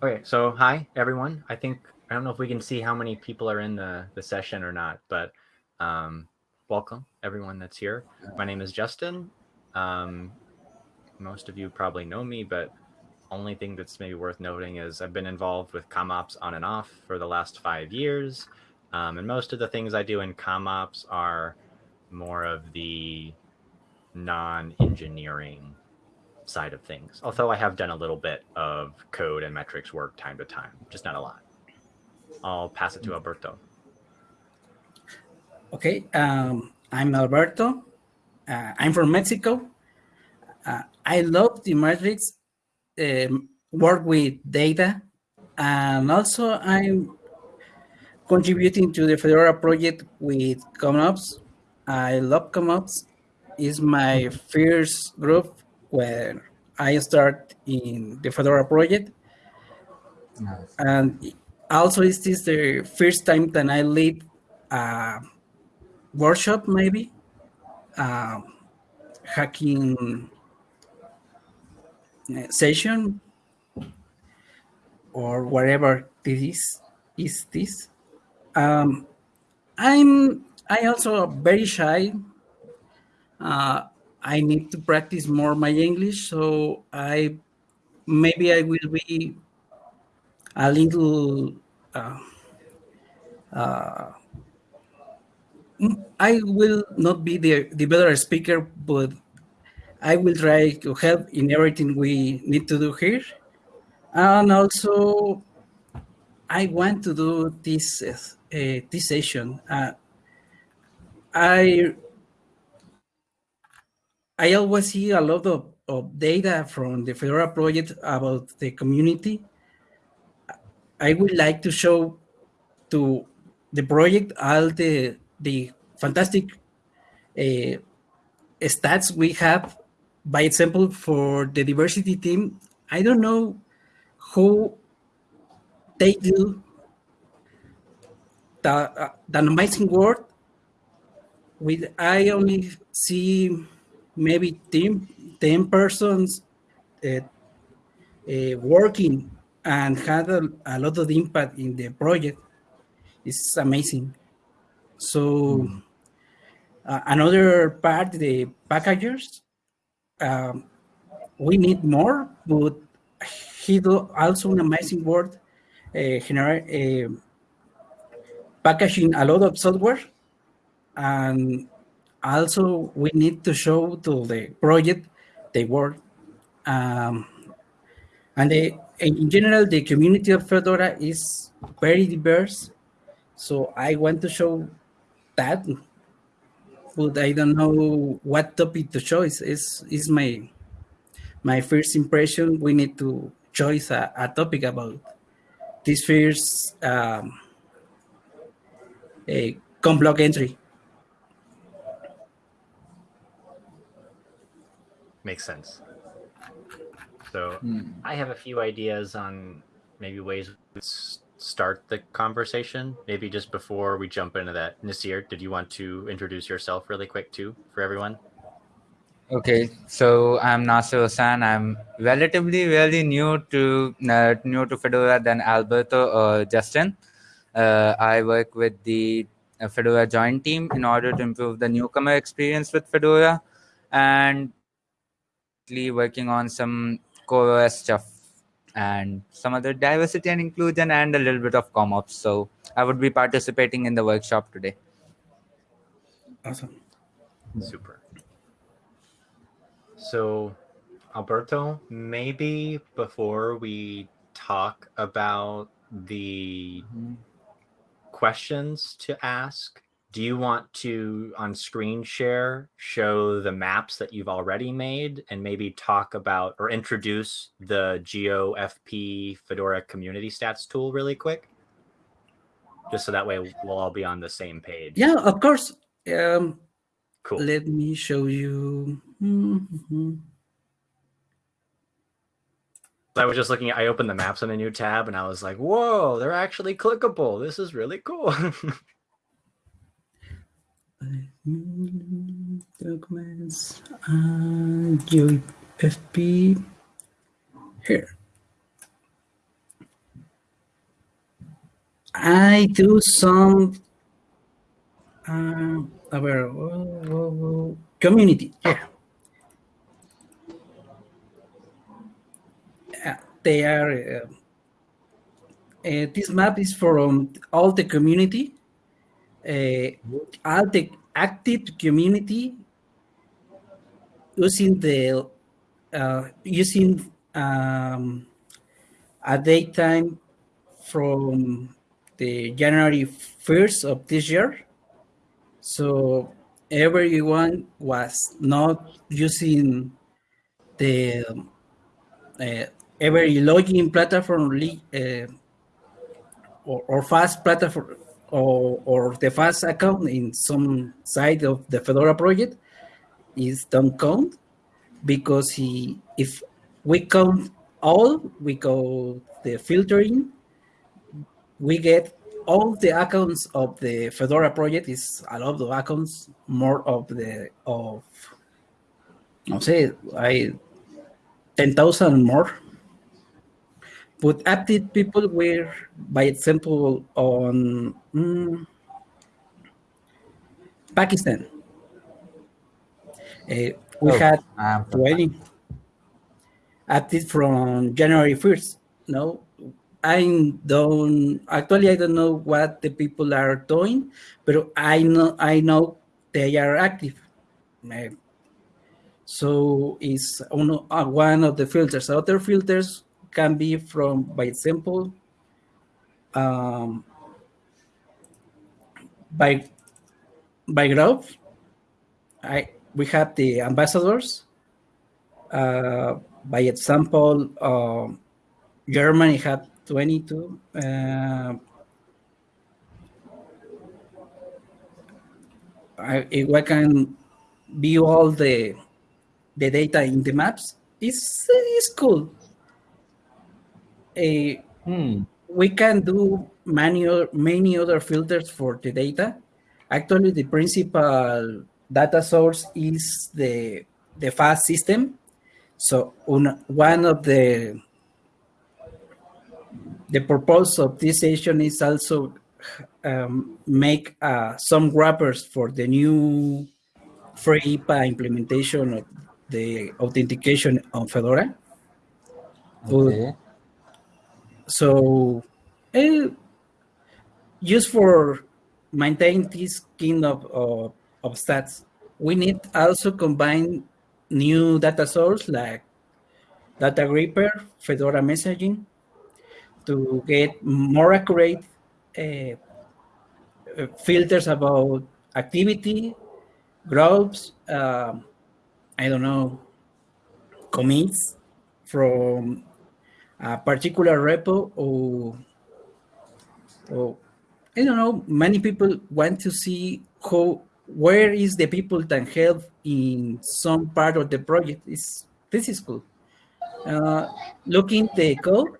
Okay, so hi everyone. I think I don't know if we can see how many people are in the the session or not, but um, welcome everyone that's here. My name is Justin. Um, most of you probably know me, but only thing that's maybe worth noting is I've been involved with CommOps on and off for the last five years, um, and most of the things I do in CommOps are more of the non-engineering side of things. Although I have done a little bit of code and metrics work time to time, just not a lot. I'll pass it to Alberto. Okay, um, I'm Alberto. Uh, I'm from Mexico. Uh, I love the metrics, um, work with data, and also I'm contributing to the Fedora project with CommOps. I love CommOps. It's my first group when I start in the Fedora project. Nice. And also, this is this the first time that I lead a workshop, maybe? Uh, hacking session or whatever this is, is this. Um, I'm I also very shy. Uh, I need to practice more my English, so I maybe I will be a little. Uh, uh, I will not be the, the better speaker, but I will try to help in everything we need to do here. And also, I want to do this uh, this session. Uh, I I always see a lot of, of data from the Fedora project about the community. I would like to show to the project all the, the fantastic uh, stats we have. By example, for the diversity team, I don't know who they do the, uh, the amazing work with I only see maybe 10, 10 persons uh, uh, working and had a, a, lot of impact in the project. It's amazing. So mm. uh, another part, the packagers, um, we need more, but he do also an amazing work, uh, generate, uh, packaging a lot of software and also we need to show to the project the work. Um, and in general, the community of Fedora is very diverse. So I want to show that, but I don't know what topic to choose. Is is my my first impression. We need to choose a, a topic about this first um, a CommBlog entry. Makes sense. So mm. I have a few ideas on maybe ways to start the conversation. Maybe just before we jump into that, Nasir, did you want to introduce yourself really quick too for everyone? Okay, so I'm Nasir Hassan. I'm relatively really new to uh, new to Fedora than Alberto or Justin. Uh, I work with the uh, Fedora Join team in order to improve the newcomer experience with Fedora, and working on some core stuff and some other diversity and inclusion and a little bit of CommOps. So I would be participating in the workshop today. Awesome. Super. So Alberto, maybe before we talk about the mm -hmm. questions to ask, do you want to on screen share show the maps that you've already made and maybe talk about or introduce the GeoFP Fedora community stats tool really quick? Just so that way we'll all be on the same page. Yeah, of course. Um, cool. Let me show you. Mm -hmm. I was just looking at, I opened the maps in a new tab and I was like, whoa, they're actually clickable. This is really cool. documents and here. I do some uh, whoa, whoa, community. Yeah. Uh, they are. Uh, uh, this map is from all the community, uh, the active community using the uh, using um, a daytime from the January 1st of this year. So everyone was not using the uh, every login platform uh, or, or fast platform or, or the fast account in some side of the Fedora project is don't count because he if we count all we go the filtering we get all the accounts of the Fedora project is a lot of accounts more of the of no say I ten thousand more but active people were by example on mm, Pakistan uh, we Oh, had from 20 active from January 1st. No, I don't actually I don't know what the people are doing, but I know I know they are active. Eh, So it's uh, one of the filters. Other filters can be from, by example, um, by by growth. I we have the ambassadors. Uh, by example, um, Germany had 22. Uh, I, if I can view all the the data in the maps, it's, it's cool. Uh, Hmm. we can do many other, many other filters for the data. Actually, the principal data source is the the fast system. So un, one of the the purpose of this session is also um, make uh, some wrappers for the new FreeIPA implementation of the authentication on Fedora. Okay. So, eh, just for maintain this kind of, of, of stats, we need also combine new data source like Datagrepper, Fedora messaging to get more accurate uh, uh, filters about activity, groups, um, I don't know, commits from a particular repo or, or I don't know, many people want to see how where is the people that help in some part of the project. Is this is cool. Uh, looking the code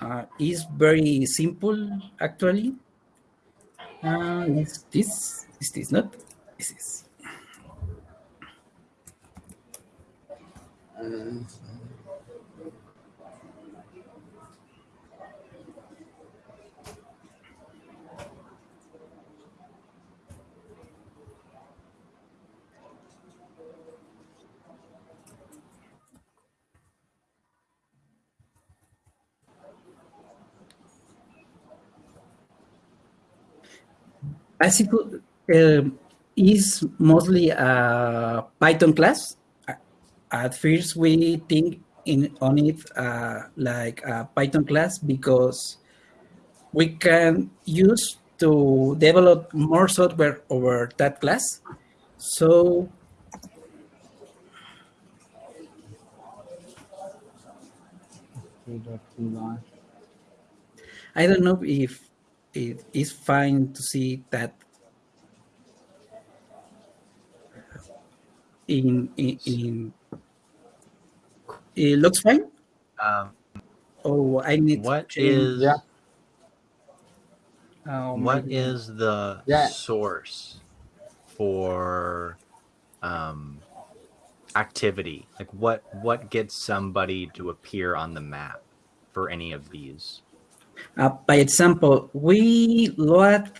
uh, is very simple actually. Uh, is this is this not? This is Bicycle um, is mostly a Python class. At first, we think in on it uh, like a Python class because we can use to develop more software over that class. So I don't know if it is fine to see that in in, in it looks fine. Um, Oh, I need what to change. is Yeah. oh, what maybe- is the Yeah. source for um, activity? Like what what gets somebody to appear on the map for any of these? Uh, by example, we load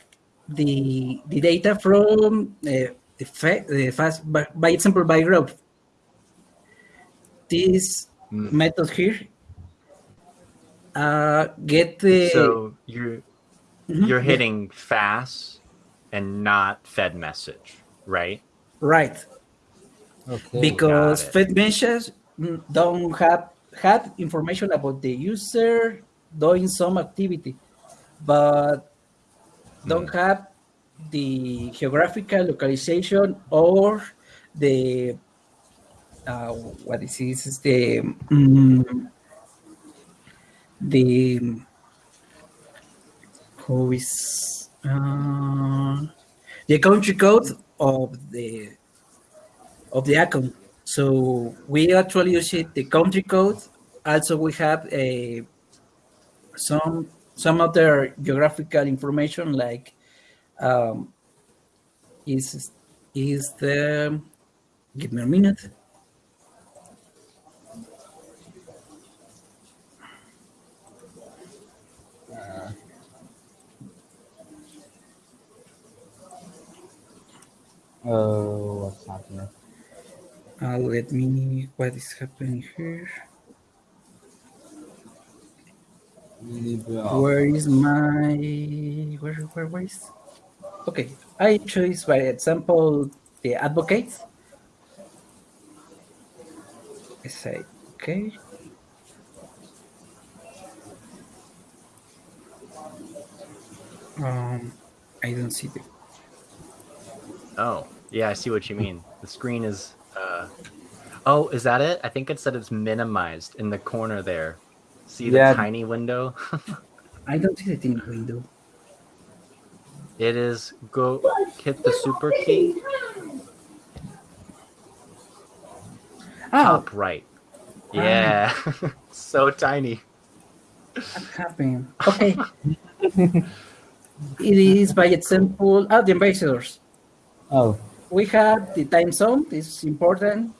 the the data from uh, the, fa the fast by, by example by growth. This Mm. method here uh, get the So you're Mhm, you're yeah, hitting fast and not fedmsg, right? right Okay. because fed messages mm, don't have have information about the user doing some activity, but don't have the geographical localization or the uh, what is this is the mm, the who is uh, the country code of the of the account. So we actually use it, the country code. Also, we have a some some other geographical information like um, is is the give me a minute. Oh, what's happening? Uh, let me what is happening here. Where is my where where where is okay I choose by example the advocate I say okay um I don't see the Oh, yeah, I see what you mean. The screen is. Uh... Oh, is that it? I think it said it's minimized in the corner there. See the Yeah. tiny window? I don't see the tiny window it is. Go hit the super key. oh Top right. Yeah. so tiny. what happened okay it is by example ah the ambassadors Oh. we have the time zone this is important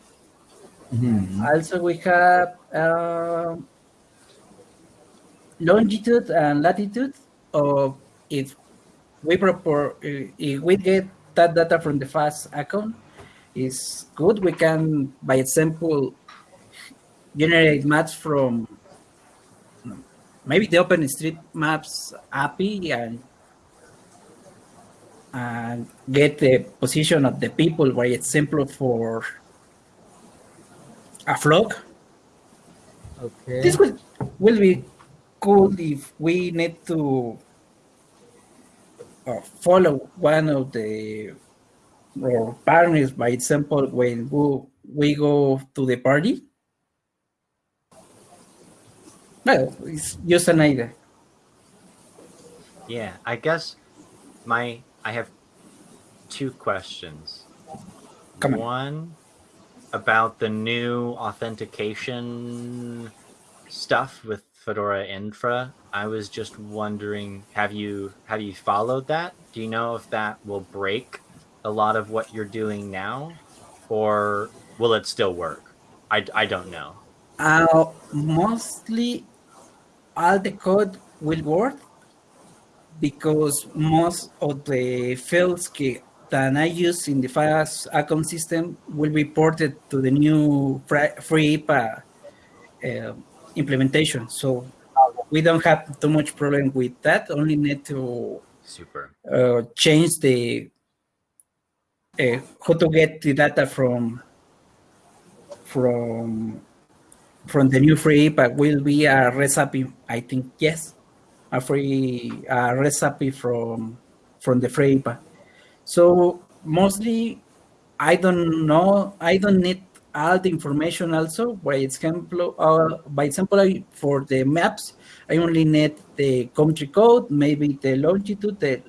mhm. Also, we have uh, longitude and latitude of if we propor eh, if we get that data from the fast account is good. We can, by example, generate maps from maybe the OpenStreetMaps API and and get the position of the people, by example, for a flock. Okay. This will will be cool if we need to uh, follow one of the or partners, by example, when we, we go to the party. Well, it's just an idea. Yeah, I guess my I have two questions. Come on. One about the new authentication stuff with Fedora Infra. I was just wondering, have you have you followed that? Do you know if that will break a lot of what you're doing now, or will it still work? I, I don't know. Uh, mostly all the code will work because most of the fields that I use in the fast account system will be ported to the new FreeIPA uh, implementation. So we don't have too much problem with that. Only need to Super. uh, change the uh, how to get the data from from from the new free but will be a recipe i think yes a free a recipe from from the FreeIPA. so mostly i don't know i don't need all the information also by example uh, by example I, for the maps i only need the country code maybe the longitude the,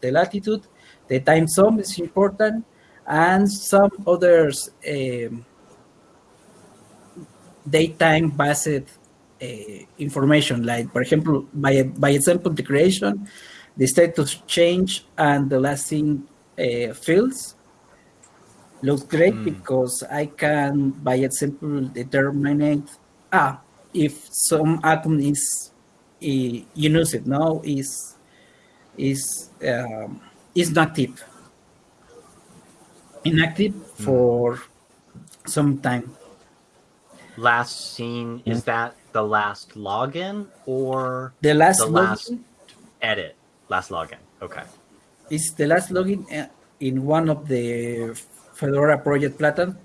the latitude the time zone is important and some others um, daytime based uh, information like for example by by example the creation the status change and the last thing uh, fields looks great Mm. because i can by example determine ah if some atom is you use it now is is um, is not active inactive for some time Last seen is that the last login or the last The login last- edit? Last login. Okay. it's the last login uh, in one of the Fedora project platform,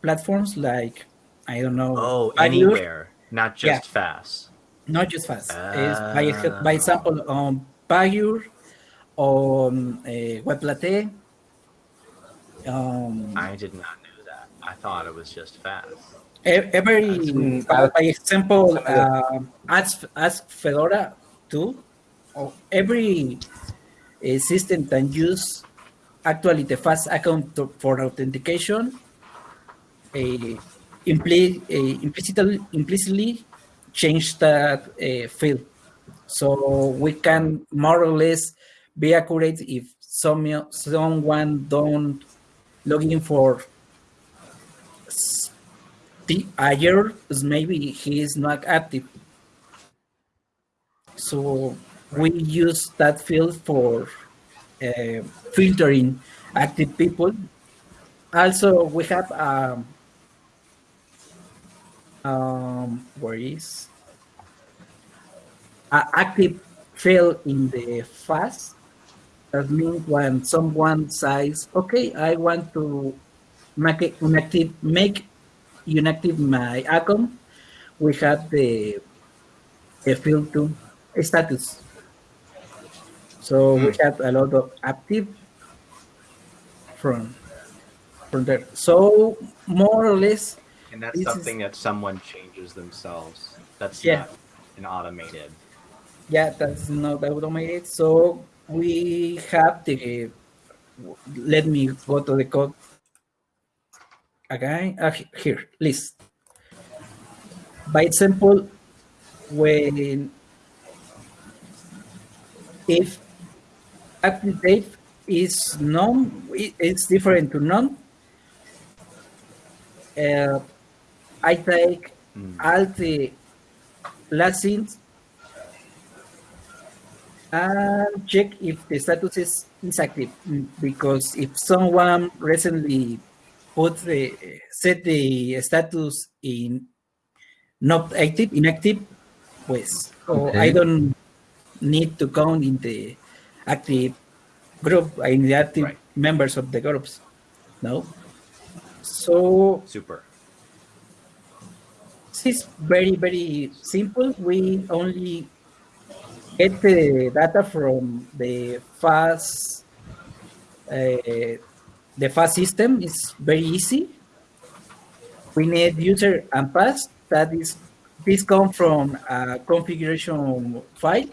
platforms like I don't know Oh, Pagure, anywhere, not Yeah. just fast. not just fast is by, by example on Pagure on uh, Weblate um, I did not know that. I thought it was just fast. Every Mm, by, example uh, ask ask fedora too or every uh, system can use actually the fast account for authentication uh, impli- uh, implicitly implicitly change that uh, field. So we can more or less be accurate if some someone don't log in for a year maybe he is not active. So we use that field for filtering active people also we have um, um where is a active field in the fast that means when someone says okay i want to make it inactive make inactive my account, we have the, the field to status. So we have a lot of active from from there. So more or less, And that's This is- something that someone changes themselves. That's Yeah. not an automated. yeah, that's not automated. So we have the. Let me go to the code again. Uh, here, list. By example, when if active date is none, it- it's different to none. Uh, I take Mm. all the last scenes and check if the status is, is active Mm, because if someone recently put the set the status in not active inactive pues or I don't need to count in the active group in the active Right. members of the groups no? So Super. this is very very simple. We only get the data from the fast uh, the fast system. Is very easy. We need user and pass that is this come from a configuration file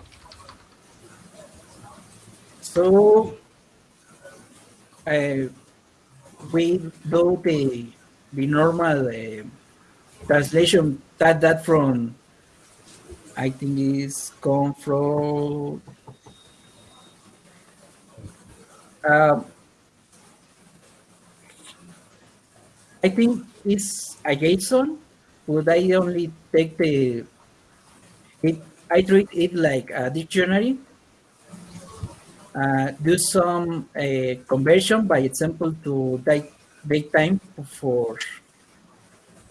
so uh, we do the the normal uh, translation that that from I think is come from um, I think it's a JSON, but I only take the it I treat it like a dictionary. Uh, do some uh, conversion, by example, to date, time for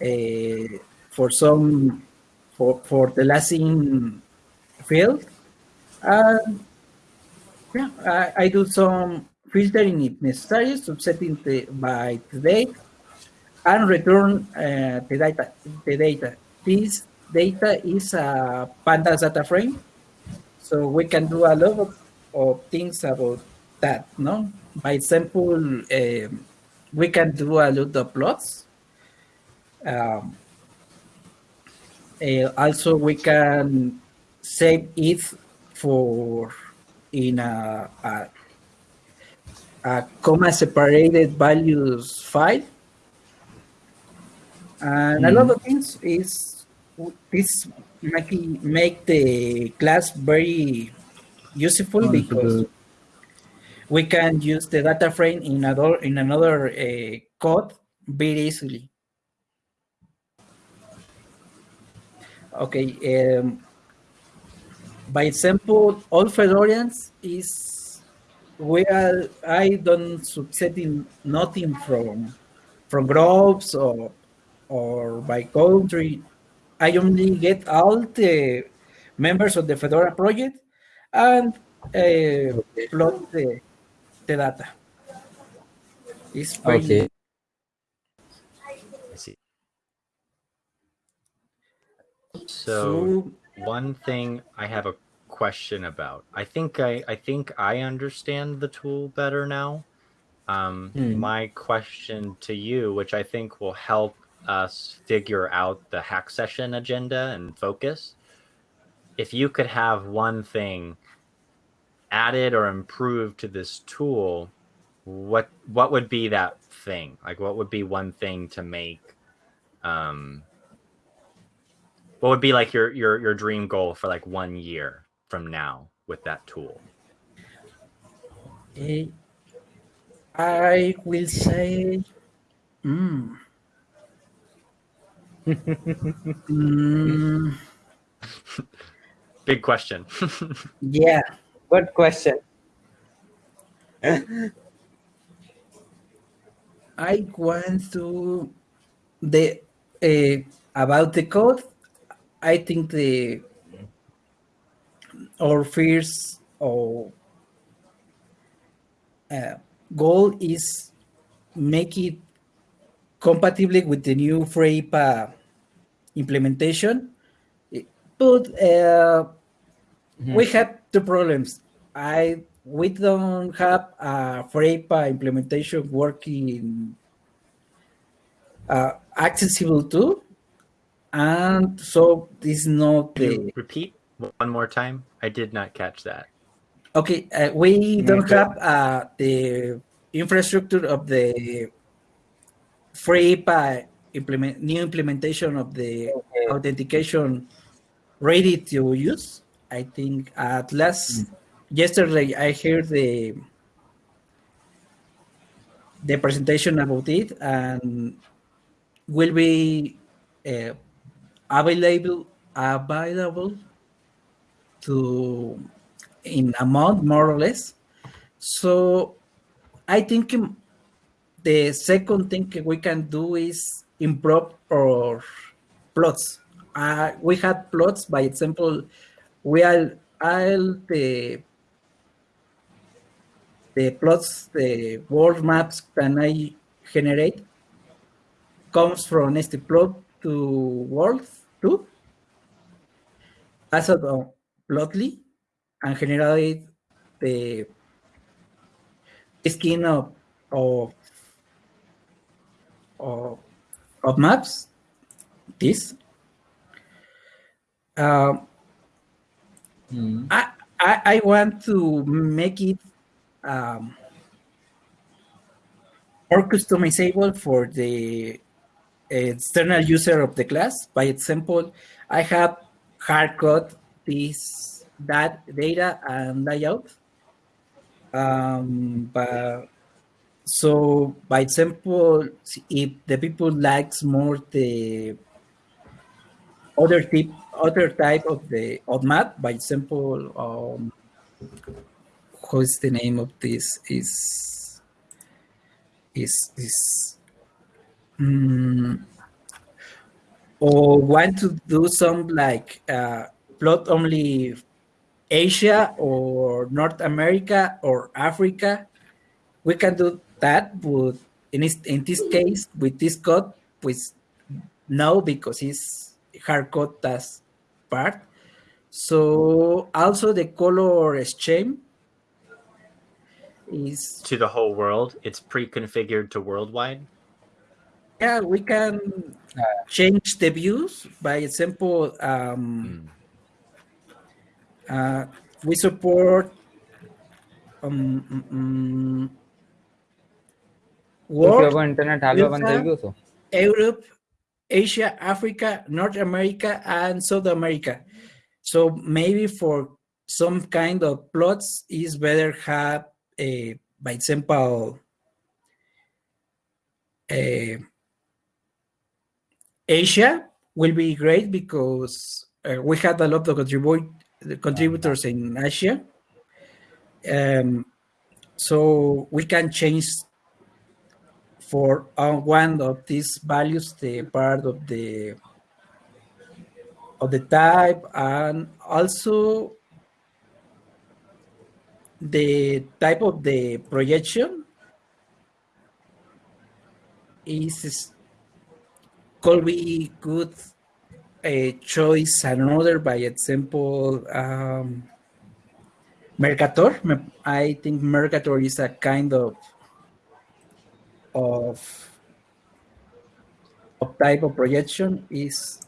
uh, for some for for the last in field. And yeah, I, I do some filtering if necessary, subsetting the by the date, and return uh, the data. The data. This data is a pandas data frame, so we can do a lot of, of things about that. No, by example, um, we can do a lot of plots. Um, uh, also, we can save it for in a, a, a comma separated values file. And a lot of things is this make, make the class very useful because we can use the data frame in another in another uh, code very easily. Okay. Um, by example, all Fedorians is where I don't succeed in nothing from from groups or or by country. I only get all the members of the Fedora project and uh, plot the, the data. It's Okay. I see. So one thing I have a question about. I think I I think I understand the tool better now. Um, Hmm. My question to you, which I think will help us figure out the hack session agenda and focus. If you could have one thing added or improved to this tool, what what would be that thing? Like what would be one thing to make um what would be like your your your dream goal for like one year from now with that tool Eh, I will say, mm. Mm, big question yeah, Good question. I want to the uh, about the code. I think the our first or uh, goal is make it compatible with the new FreeIPA implementation. But uh, we have two problems. I we don't have a FreeIPA implementation working uh, accessible to, and so this is not the repeat one more time i did not catch that okay. Uh, we don't Okay. have uh, the infrastructure of the FreeIPA implement new implementation of the Okay. authentication ready to use. I think at last yesterday I heard the the presentation about it and will be uh, available available to in a month more or less. So I think the second thing we can do is improve our plots. Uh, we had plots, by example, we are all the the plots, the world maps that I generate comes from plot to world 2 passed on plotly and generate the skin of of of, of maps this. Um, Hmm. I, I I want to make it um, more customizable for the external user of the class. By example, I have hard code this that data and layout. Um, but so by example, if the people likes more the other type other type of the of map, by example, um, what's the name of this is is is mm, or want to do some like uh, plot only Asia or North America or Africa, we can do that. But in this, in this case, with this code, pues no, because it's hardcode task part. So also the color scheme is to the whole world. It's pre-configured to worldwide. Yeah, we can uh, change the views. By example, um, mm. uh, we support um, mm, mm, um, world, Europe, Asia, Africa, North America, and South America. So maybe for some kind of plots, is better have a, by example, a Asia will be great because uh, we had a lot of contributors in Asia. Um, so we can change for uh, one of these values the part of the of the type and also the type of the projection is could be good a choice another by example um, Mercator. I think Mercator is a kind of of of type of projection is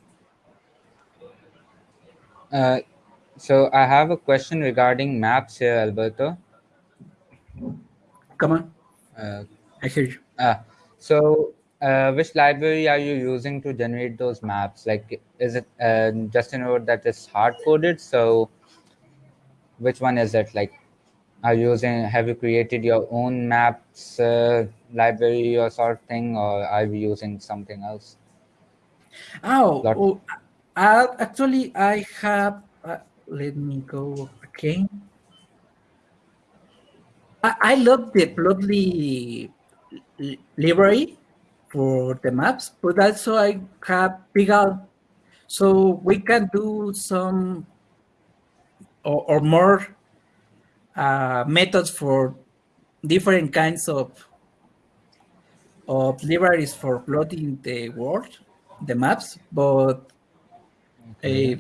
Uh, so I have a question regarding maps here, Alberto. come on Uh, I hear you uh, so uh, which library are you using to generate those maps? Like, is it uh, just a node that is hard coded? So which one is it? Like, are you using? Have you created your own maps uh, library or sort of thing, or are you using something else? oh, oh actually I have uh, let me go again I, I love the Plotly library for the maps, but also I have Pygal, so we can do some or, or more uh, methods for different kinds of of libraries for plotting the world, the maps, but uh,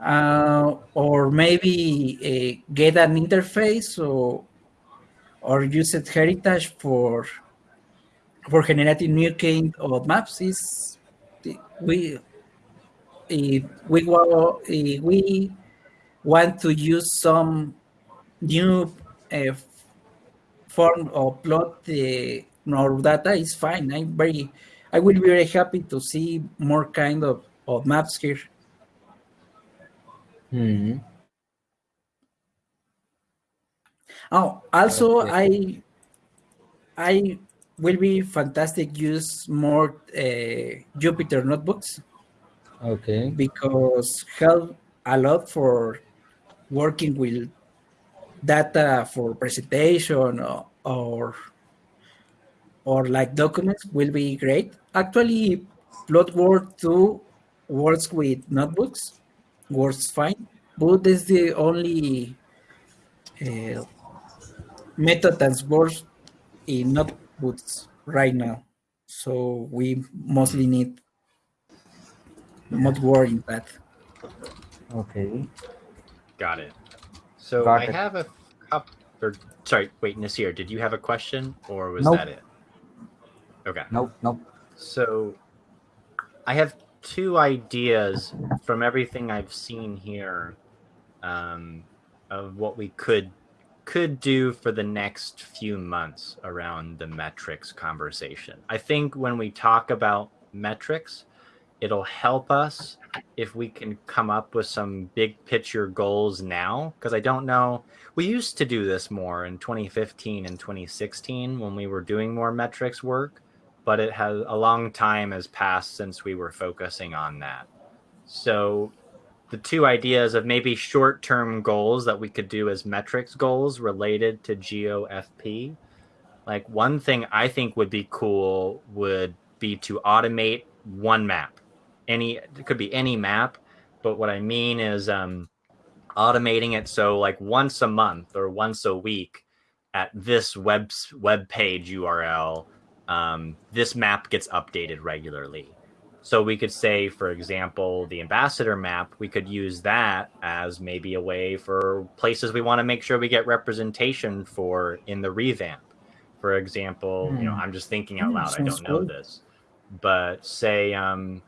uh, or maybe uh, get an interface or or use it heritage for for generating new kind of maps. Is we if we wa- if we want to use some new uh, form or plot the our data is fine i'm very i will be very happy to see more kind of, of maps here Hmm. Oh, also Okay. I I will be fantastic use more uh, Jupyter notebooks Okay. because help a lot for working with data for presentation or or, or like documents will be great. Actually, Plotwork 2 works with notebooks, works fine, but this is the only uh, method that works in notebooks right now. So we mostly need not worrying that. Okay. Got it. So Got I have a couple. Or, sorry, wait, Nasir, did you have a question or was Nope. that it? Okay. Nope. Nope. So I have two ideas from everything I've seen here um, of what we could could do for the next few months around the metrics conversation. I think when we talk about metrics, it'll help us if we can come up with some big picture goals now because I don't know we used to do this more in 2015 and 2016 when we were doing more metrics work but it has a long time has passed since we were focusing on that. So the two ideas of maybe short-term goals that we could do as metrics goals related to GeoFP. Like one thing I think would be cool would be to automate one map. Any it could be any map, but what I mean is um automating it so like once a month or once a week at this web web page URL um, this map gets updated regularly. So we could say, for example, the ambassador map, we could use that as maybe a way for places we want to make sure we get representation for in the revamp. For example, you know, Hmm. I'm just thinking out Hmm, loud, I don't know good. this, but say um,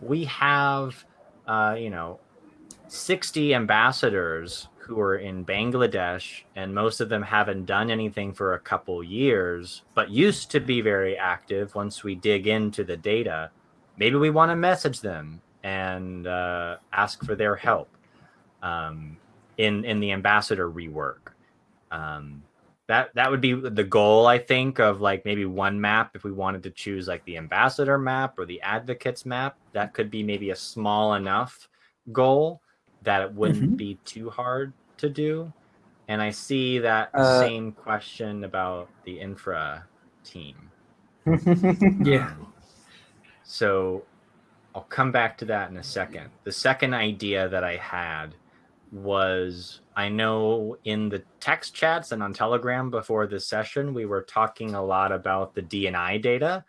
we have, uh, you know, 60 ambassadors who are in Bangladesh, and most of them haven't done anything for a couple years, but used to be very active once we dig into the data. Maybe we want to message them and uh, ask for their help um, in, in the ambassador rework. Um, that that would be the goal, I think, of like maybe one map if we wanted to choose like the ambassador map or the advocates map. That could be maybe a small enough goal that it wouldn't Mhm. be too hard to do. And I see that Uh, same question about the infra team. Yeah. Um, so I'll come back to that in a second. The second idea that I had was I know in the text chats and on Telegram before this session, we were talking a lot about the DNI data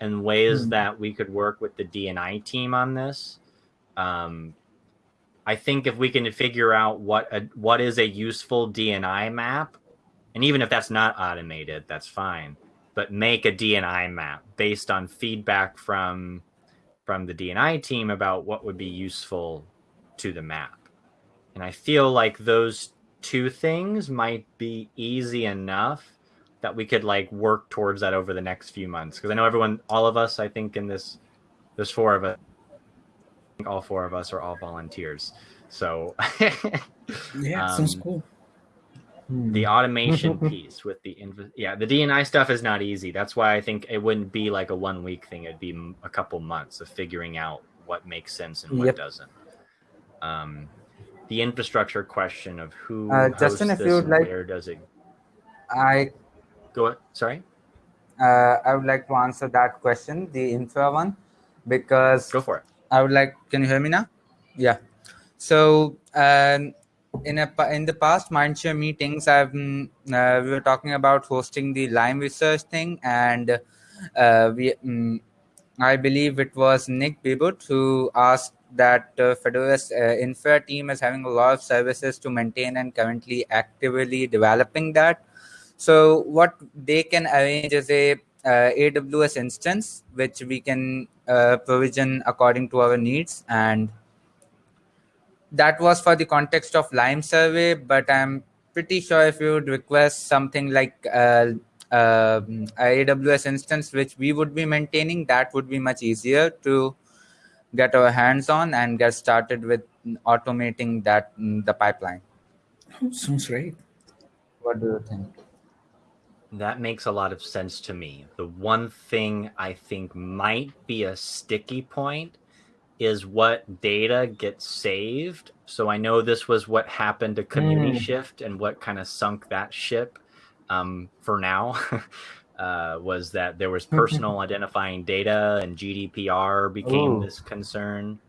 and ways Hmm. that we could work with the DNI team on this. Um, I think if we can figure out what a, what is a useful DNI map, and even if that's not automated, that's fine. But make a DNI map based on feedback from from the DNI team about what would be useful to the map. And I feel like those two things might be easy enough that we could like work towards that over the next few months. Because I know everyone, all of us, I think in this, there's four of us. I think all four of us are all volunteers. So Yeah, sounds Um, cool. the automation piece with the inv- yeah the dni stuff is not easy that's why i think it wouldn't be like a one week thing it'd be a couple months of figuring out what makes sense and what Yep. doesn't um the infrastructure question of who Uh, Justin, if you would like- where does it I go Ahead. sorry uh, I would like to answer that question, the infra one, because go for it I would like. Can you hear me now? Yeah. So um, in a in the past Mindshare meetings, I've mm, uh, we were talking about hosting the Lime research thing, and uh, we mm, I believe it was Nick Bebout who asked that uh, Fedora's uh, infra team is having a lot of services to maintain and currently actively developing that. So what they can arrange is a uh, AWS instance which we can uh, provision according to our needs and that was for the context of Lime survey but I'm pretty sure if you would request something like uh, um, a AWS instance which we would be maintaining that would be much easier to get our hands on and get started with automating that mm, the pipeline sounds great. what do you think That makes a lot of sense to me. The one thing I think might be a sticky point is what data gets saved. So I know this was what happened to Community Mm. Shift and what kind of sunk that ship um, for now. Uh, was that there was personal identifying data and GDPR became Ooh. this concern.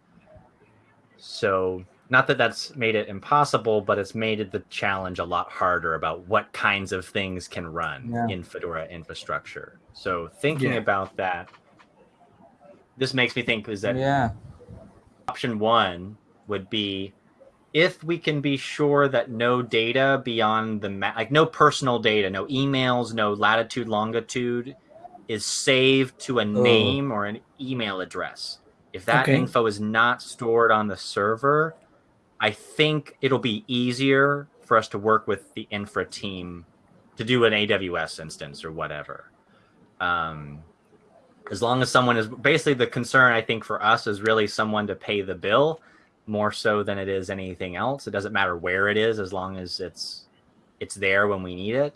So not that that's made it impossible, but it's made it the challenge a lot harder about what kinds of things can run Yeah. in Fedora infrastructure. So thinking Yeah. about that, this makes me think is that yeah option one would be if we can be sure that no data beyond the ma- like no personal data, no emails, no latitude, longitude is saved to a name or an email address. If that Okay. info is not stored on the server, I think it'll be easier for us to work with the infra team to do an AWS instance or whatever. Um, as long as someone is basically the concern, I think for us is really someone to pay the bill more so than it is anything else. It doesn't matter where it is as long as it's it's there when we need it.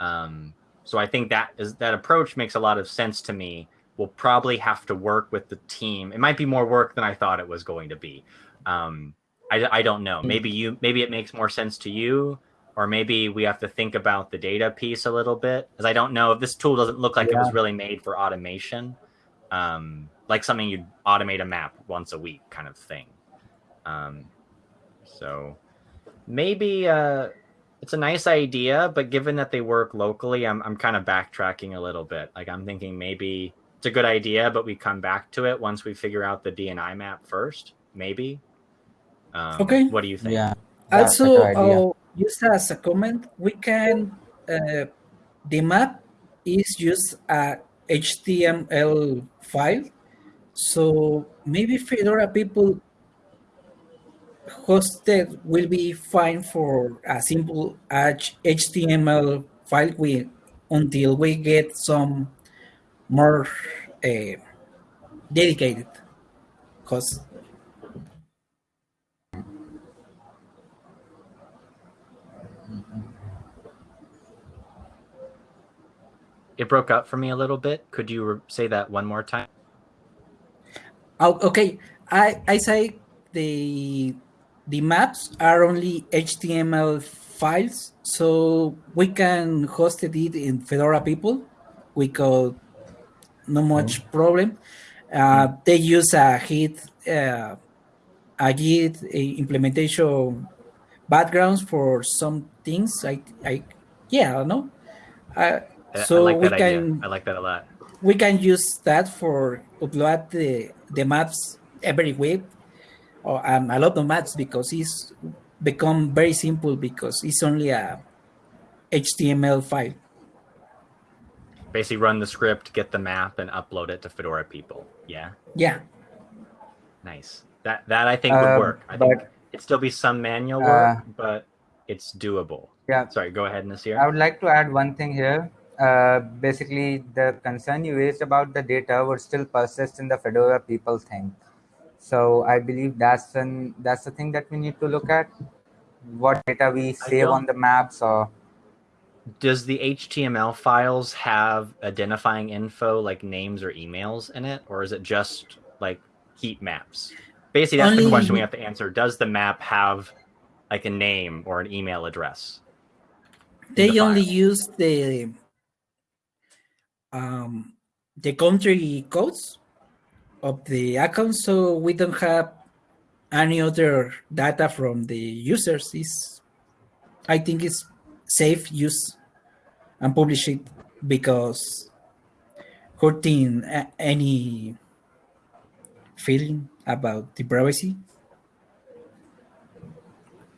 Um, so I think that is that approach makes a lot of sense to me. We'll probably have to work with the team. It might be more work than I thought it was going to be. Um, I, I don't know. Maybe you maybe it makes more sense to you, or maybe we have to think about the data piece a little bit because I don't know if this tool doesn't look like it was really made for automation, um, like something you'd automate a map once a week kind of thing. Um, so maybe uh, it's a nice idea, but given that they work locally, I'm I'm kind of backtracking a little bit. Like I'm thinking maybe it's a good idea, but we come back to it once we figure out the DNI map first. Maybe. Um, Okay. What do you think? yeah that's also, good idea. As a comment, we can, uh, the map is just a HTML file. So maybe Fedora people hosted will be fine for a simple HTML file we, until we get some more uh, dedicated. Because It broke up for me a little bit. Could you say that one more time? Oh, okay. I I say the the maps are only HTML files, so we can host it in Fedora people without no much problem. Uh, they use a Git uh, a Git implementation backgrounds for some things. I I yeah, I don't know. Uh, so I like we that can idea. I like that a lot. we can use that for upload the, the maps every week or um, a lot of maps because it's become very simple because it's only a HTML file. Basically, run the script, get the map, and upload it to Fedora people. Yeah, Yeah. nice. That that I think would Uh, work. I think it'd still be some manual Uh, work, but it's doable. Yeah. Sorry, go ahead, Nasir. I would like to add one thing here. Uh, basically, the concern you raised about the data would still persist in the Fedora people thing. So I believe that's an that's the thing that we need to look at. What data we save on the maps or Does the HTML files have identifying info like names or emails in it, or is it just like heat maps? Basically, that's the question we have to answer. Does the map have like a name or an email address? They the only use the um, the country codes of the account, so we don't have any other data from the users. Is I think it's safe use and publish it because hurting any feeling about the privacy.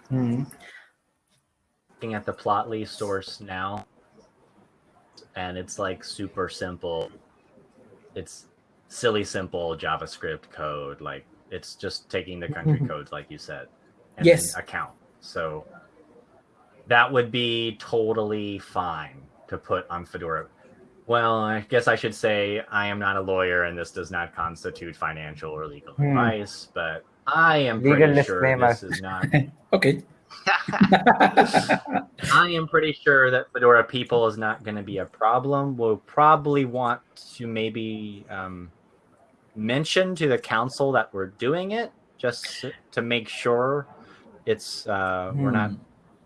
Hmm. looking at the Plotly source now, and it's like super simple. It's silly simple JavaScript code. Like it's just taking the country codes, like you said, and Yes. account. So that would be totally fine to put on Fedora. Well, I guess I should say I am not a lawyer, and this does not constitute financial or legal Hmm. advice. But I am Legal pretty sure this is not Okay. I am pretty sure that Fedora people is not going to be a problem. We'll probably want to maybe um, mention to the council that we're doing it just to make sure it's uh, we're not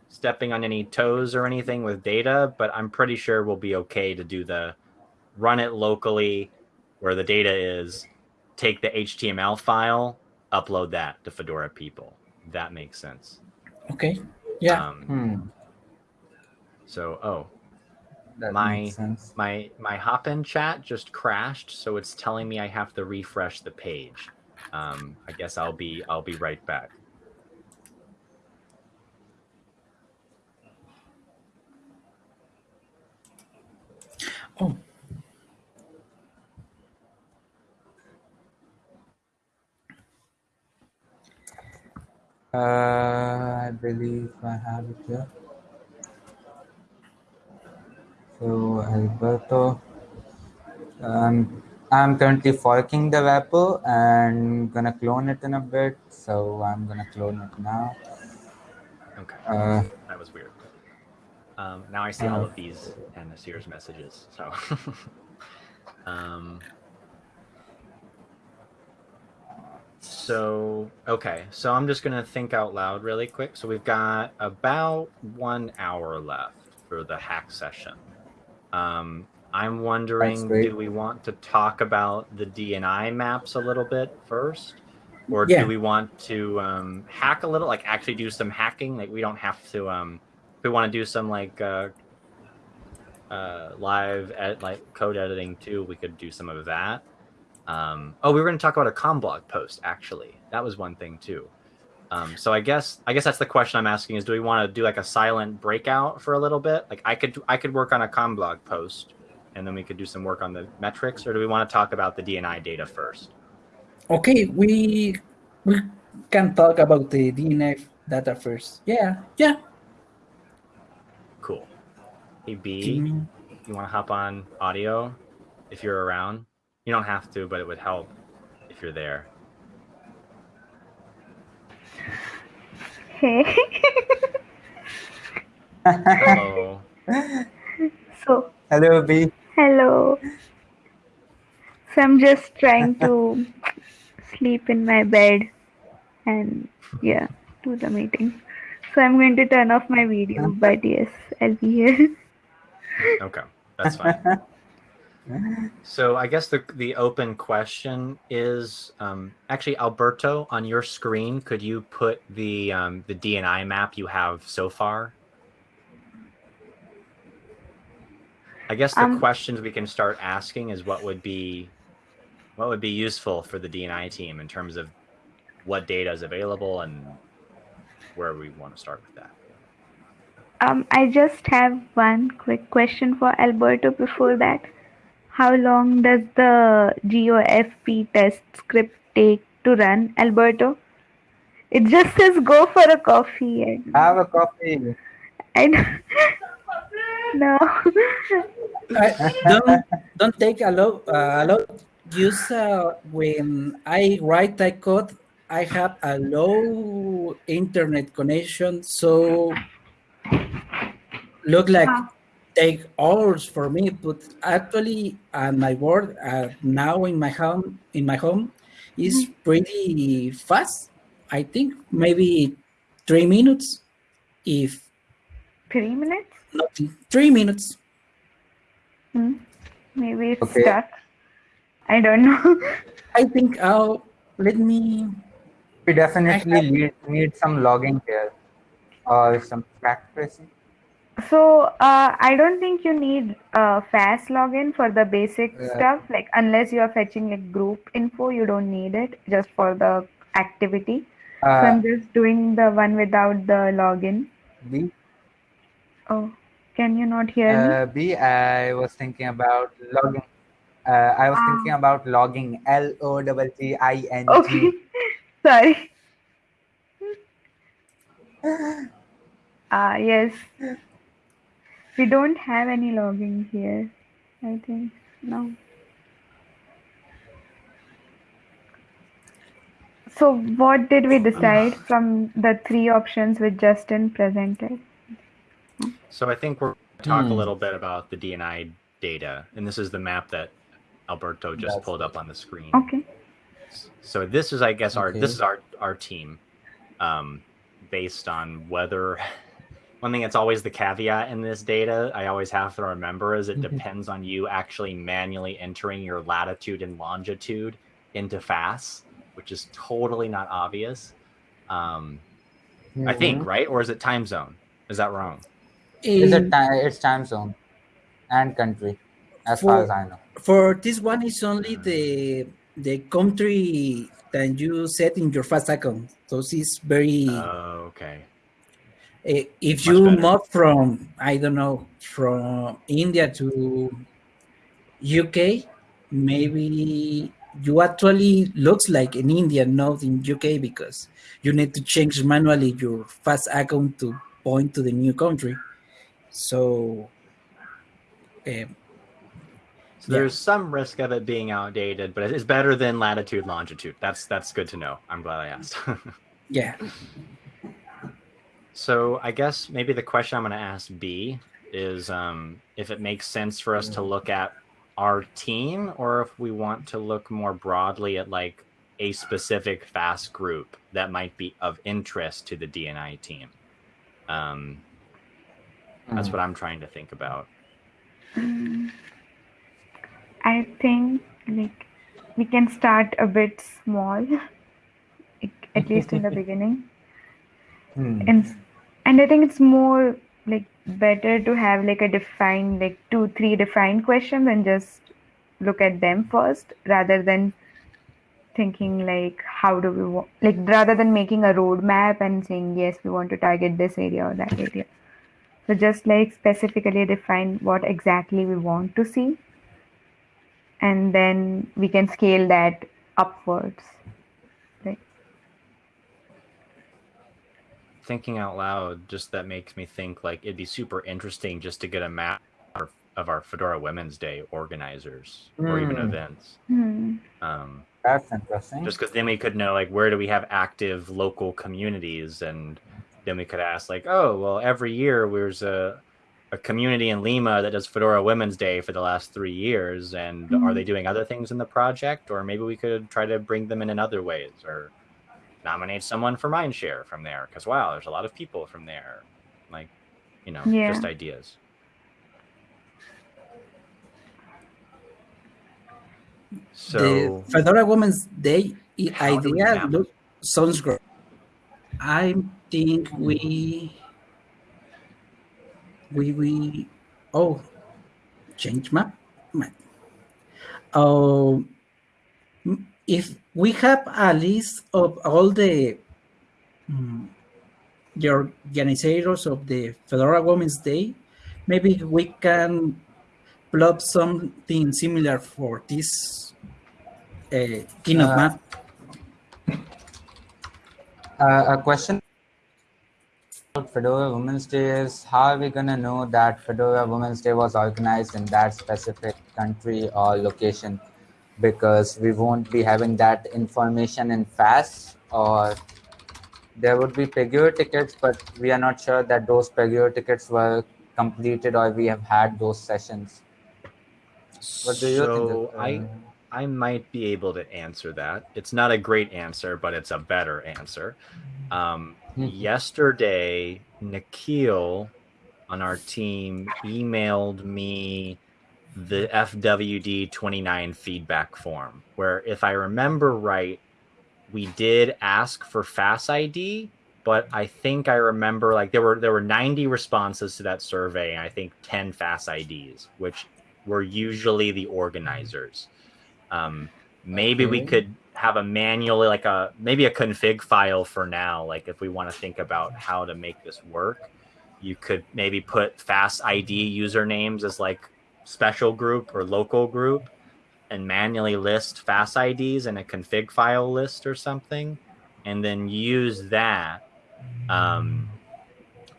stepping on any toes or anything with data. But I'm pretty sure we'll be okay to do the run it locally where the data is, take the HTML file, upload that to Fedora people. That makes sense. Okay. Yeah. Um, Hmm. so, oh, That My- my my Hopin chat just crashed, so it's telling me I have to refresh the page. Um, I guess I'll be I'll be right back. Oh. Uh, I believe I have it here. So Alberto, um, I'm currently forking the repo and gonna clone it in a bit. So I'm gonna clone it now. Okay, Uh, that was weird. Um, now I see all of these and Nasir's messages. So, um, so okay, so I'm just gonna think out loud really quick. So we've got about one hour left for the hack session. Um, I'm wondering, do we want to talk about the DNI maps a little bit first? Or Yeah. do we want to um, hack a little, like actually do some hacking? Like we don't have to, um, we want to do some like uh, uh, live ed- like code editing too, we could do some of that. Um, oh, we were going to talk about a CommBlog post actually. That was one thing too. Um, so I guess I guess that's the question I'm asking is do we want to do like a silent breakout for a little bit? Like I could I could work on a CommBlog post and then we could do some work on the metrics or do we want to talk about the DNI data first? Okay, we we can talk about the DNI data first. Yeah, yeah. Cool. Hey B, Mm, you want to hop on audio if you're around? You don't have to, but it would help if you're there. Hey. Hello. so, hello, B. hello. So, I'm just trying to sleep in my bed. and yeah, do the meeting. So I'm going to turn off my video, but yes, I'll be here. Okay, that's fine. so I guess the the open question is um, actually Alberto on your screen. Could you put the um, the DNI map you have so far? I guess the Um, questions we can start asking is what would be what would be useful for the DNI team in terms of what data is available and where we want to start with that. Um, I just have one quick question for Alberto before that. How long does the GOFP test script take to run, Alberto? It just says go for a coffee and Have a coffee. I don't- no. I, don't don't take a lot uh, a lot use uh, when I write that code I have a low internet connection so look like Ah. Take hours for me but actually on my work uh, now in my home in my home is pretty fast I think maybe three minutes if Three minutes? not three minutes Hmm. Maybe it's Okay. stuck. I don't know. I think I'll let me We definitely need, need some logging here or some practicing. So uh, I don't think you need uh, FAS login for the basic Yeah. stuff. Like unless you are fetching like group info, you don't need it just for the activity. so Uh, I'm just doing the one without the login. B, Oh, can you not hear me? uh, B, I was thinking about logging. Uh, I was Ah. thinking about logging L O G G I N Okay, sorry. Ah, yes. We don't have any logging here. I think no. So what did we decide from the three options which Justin presented? So I think we're going to talk a Hmm. little bit about the DNI data, and this is the map that Alberto just That's pulled up on the screen. Okay. So this is, I guess, our Okay. this is our our team, um, based on whether. One thing that's always the caveat in this data, I always have to remember, is it Mhm. depends on you actually manually entering your latitude and longitude into FAS, which is totally not obvious. Um, I think, right? Or is it time zone? Is that wrong? It's, a in- ti- it's time zone and country, as For- far as I know. for this one is only the the country that you set in your FAS account. So it's very Oh, okay. Eh, if you move from I don't know from India to UK, maybe you actually looks like an Indian, not in UK because you need to change manually your FAS account to point to the new country. So eh, So Yeah. there's some risk of it being outdated, but it's better than latitude longitude. That's that's good to know. I'm glad I asked. yeah, so I guess maybe the question I'm going to ask B is um, if it makes sense for us to look at our team, or if we want to look more broadly at like a specific FAS group that might be of interest to the DNI team. Um, that's Mhm. what I'm trying to think about. Mm, I think like we can start a bit small, at least in the beginning, Hmm. and and I think it's more like better to have like a defined like two three defined questions and just look at them first rather than thinking like how do we wa- like rather than making a roadmap and saying yes we want to target this area or that area. So just like specifically define what exactly we want to see and then we can scale that upwards thinking out loud just that makes me think like it'd be super interesting just to get a map of- of our fedora women's day organizers or even Hmm. events hmm. um, That's interesting. just because then we could know like where do we have active local communities and then we could ask like oh well every year there's a, a community in lima that does fedora women's day for the last three years and are Mhm. they doing other things in the project or maybe we could try to bring them in in other ways or nominate someone for Mindshare from there because wow, there's a lot of people from there. Like, you know, Yeah. just ideas. So the Fedora Women's Day i- How do we idea look, sounds great. I think we we we oh change map. map. Oh, m- if we have a list of all the mm, the organizers of the Fedora Women's Day, maybe we can plot something similar for this uh, keynote Uh, map. Uh, a question about Fedora Women's Day is how are we going to know that Fedora Women's Day was organized in that specific country or location? Because we won't be having that information in FAS or there would be Pagure tickets, but we are not sure that those Pagure tickets were completed or we have had those sessions. What do you so think? I I might be able to answer that. It's not a great answer, but it's a better answer. Um, Mhm. yesterday, Nikhil on our team emailed me the FWD 29 feedback form, where if I remember right, we did ask for FAS ID, but I think I remember like there were there were 90 responses to that survey, and I think 10 FAS IDs, which were usually the organizers. Um, maybe we could have a manually like a maybe a config file for now. Like if we want to think about how to make this work, you could maybe put FAS ID usernames as like special group or local group, and manually list FAS IDs in a config file list or something, and then use that. Um,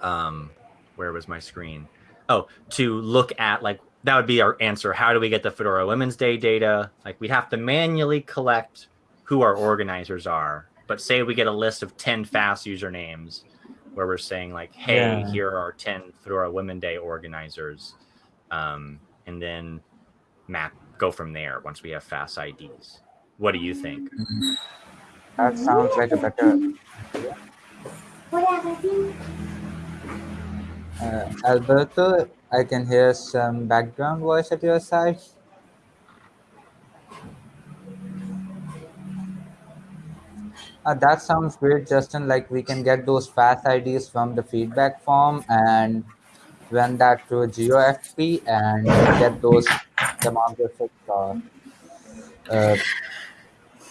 um, where was my screen? Oh, to look at like that would be our answer. How do we get the Fedora Women's Day data? Like we'd have to manually collect who our organizers are. But say we get a list of 10 FAS usernames where we're saying like, hey, Yeah. here are 10 Fedora Women Day organizers. Um, and then map go from there once we have FAS IDs. What do you think? That sounds like a better. Uh, Alberto, I can hear some background voice at your side. Uh, that sounds great, Justin. Like we can get those fast IDs from the feedback form and run that through GeoFP and get those demographics or uh,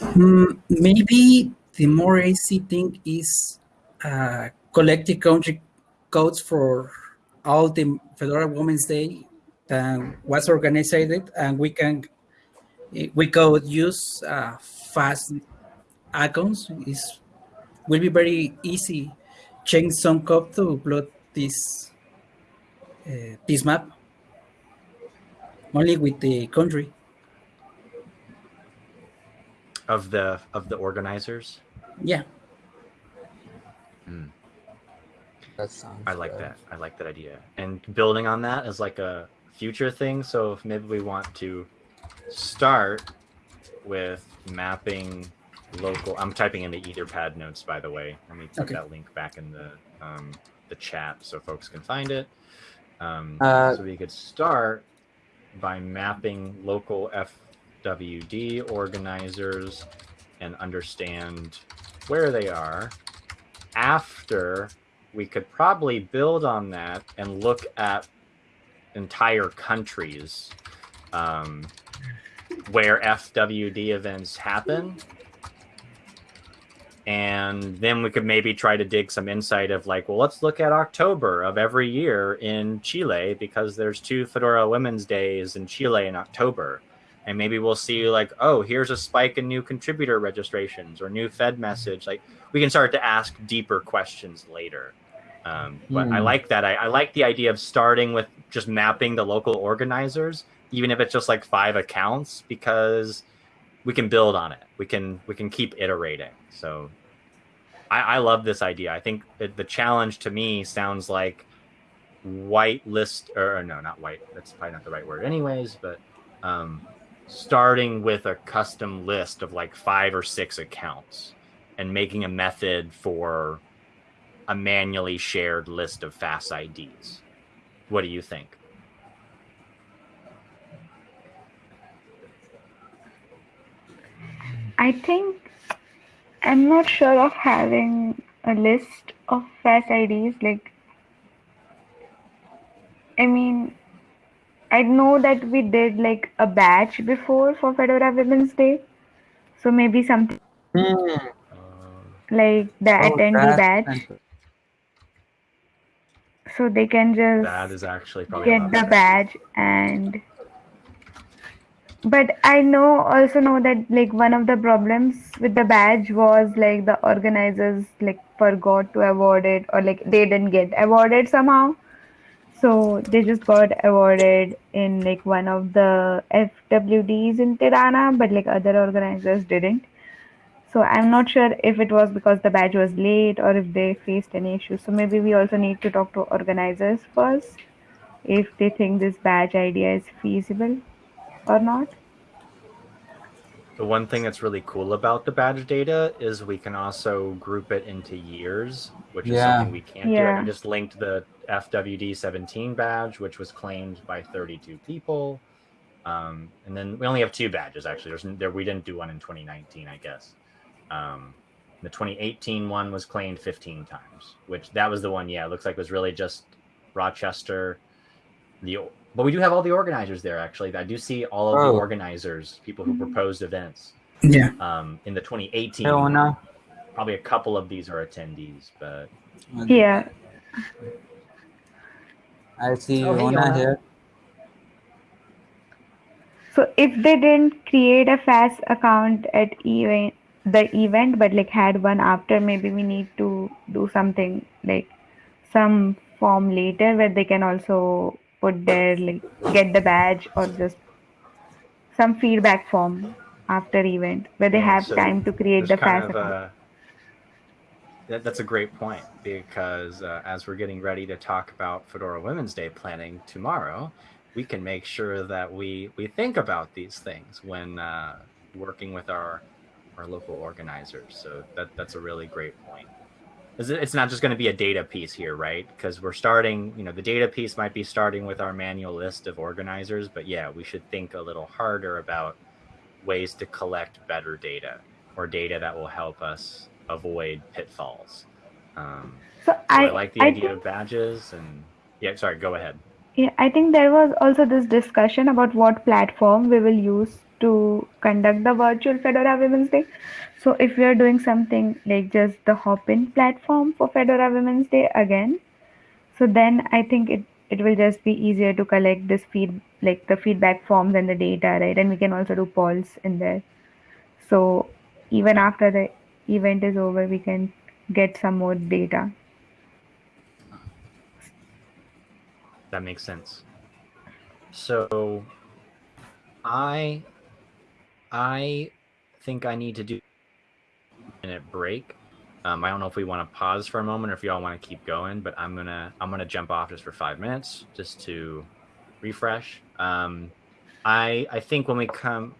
Hmm, maybe the more easy thing is uh, collecting country codes for all the Fedora Women's Day that was organized, and we can we could use uh, fast icons. Is will be very easy. Change some code to plot this uh, this map only with the country. Of the of the organizers? Yeah. that sounds. I like good. that. I like that idea. And building on that is like a future thing. So if maybe we want to start with mapping local. I'm typing in the Etherpad notes, by the way. Let me put Okay. that link back in the um, the chat so folks can find it. Um, Uh, so we could start by mapping local FWD organizers and understand where they are. After we could probably build on that and look at entire countries um, where FWD events happen. And then we could maybe try to dig some insight of like, well, let's look at October of every year in Chile because there's two Fedora Women's Days in Chile in October. And maybe we'll see like, oh, here's a spike in new contributor registrations or new fedmsg. Like we can start to ask deeper questions later. Um, but I Hmm. like that. I, I like the idea of starting with just mapping the local organizers, even if it's just like five accounts, because we can build on it. We can we can keep iterating. So I, I love this idea. I think the challenge to me sounds like white list or, or no, not white. That's probably not the right word, anyways. But um, starting with a custom list of like five or six accounts and making a method for a manually shared list of FAS IDs. What do you think? I think I'm not sure of having a list of FAS IDs. Like, I mean, I know that we did like a batch before for Fedora Women's Day. So maybe something. Uh, like the Oh, attendee batch. So they can just that is actually probably get the badge and but i know also know that like one of the problems with the badge was like the organizers like forgot to award it or like they didn't get awarded somehow. So they just got awarded in like one of the fwds in tirana but like other organizers didn't. So i'm not sure if it was because the badge was late or if they faced any issues. So maybe we also need to talk to organizers first if they think this badge idea is feasible or not. The one thing that's really cool about the badge data is we can also group it into years, which is something we can't do. Yeah. I just linked the FWD 17 badge, which was claimed by 32 people. Um, and then we only have two badges actually. There's there we didn't do one in 2019, I guess. Um, the 2018 one was claimed 15 times, which that was the one. Yeah, it looks like it was really just Rochester. The but we do have all the organizers there actually. I do see all of Oh. the organizers, people who proposed events Yeah. um, in the 2018. Hey, Ona. Probably a couple of these are attendees, but Yeah. I see Oh, hey, Ona Ona. here. So if they didn't create a FAS account at event the event but like had one after, maybe we need to do something like some form later where they can also put their like get the badge or just some feedback form after event where they Yeah, have so time to create the FAS a, that, that's a great point because uh, as we're getting ready to talk about Fedora Women's Day planning tomorrow, we can make sure that we we think about these things when uh, working with our our local organizers. So that that's a really great point. It's not just going to be a data piece here, right? Because we're starting, you know, the data piece might be starting with our manual list of organizers, but yeah, we should think a little harder about ways to collect better data or data that will help us avoid pitfalls. Um, So so I, I like the I idea think of badges and yeah, sorry, go ahead. Yeah, I think there was also this discussion about what platform we will use to conduct the virtual Fedora Women's Day. So if we are doing something like just the Hopin platform for Fedora Women's Day again, so then I think it it will just be easier to collect this feed like the feedback forms and the data, right? And we can also do polls in there. So even after the event is over, we can get some more data. That makes sense. So I I think I need to do a minute break. Um, I don't know if we want to pause for a moment or if y'all want to keep going, but I'm gonna I'm gonna jump off just for five minutes just to refresh. Um, I I think when we come,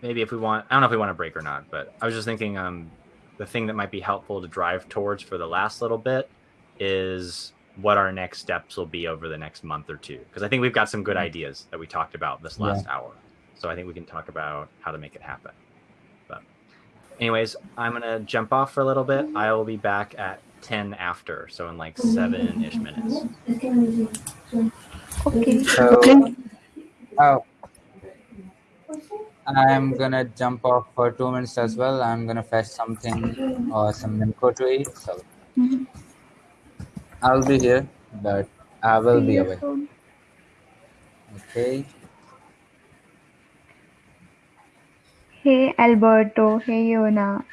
maybe if we want, I don't know if we want to break or not, but I was just thinking um, the thing that might be helpful to drive towards for the last little bit is what our next steps will be over the next month or two because I think we've got some good ideas that we talked about this Yeah. last hour. So I think we can talk about how to make it happen. But anyways, I'm gonna jump off for a little bit. I will be back at 10 after, so in like seven ish minutes. Okay. So, Okay. oh, I'm gonna jump off for two minutes as well. I'm gonna fetch something or some info to eat. So Mhm. I'll be here, but I will be away. Okay. Hey Alberto, hey Yona.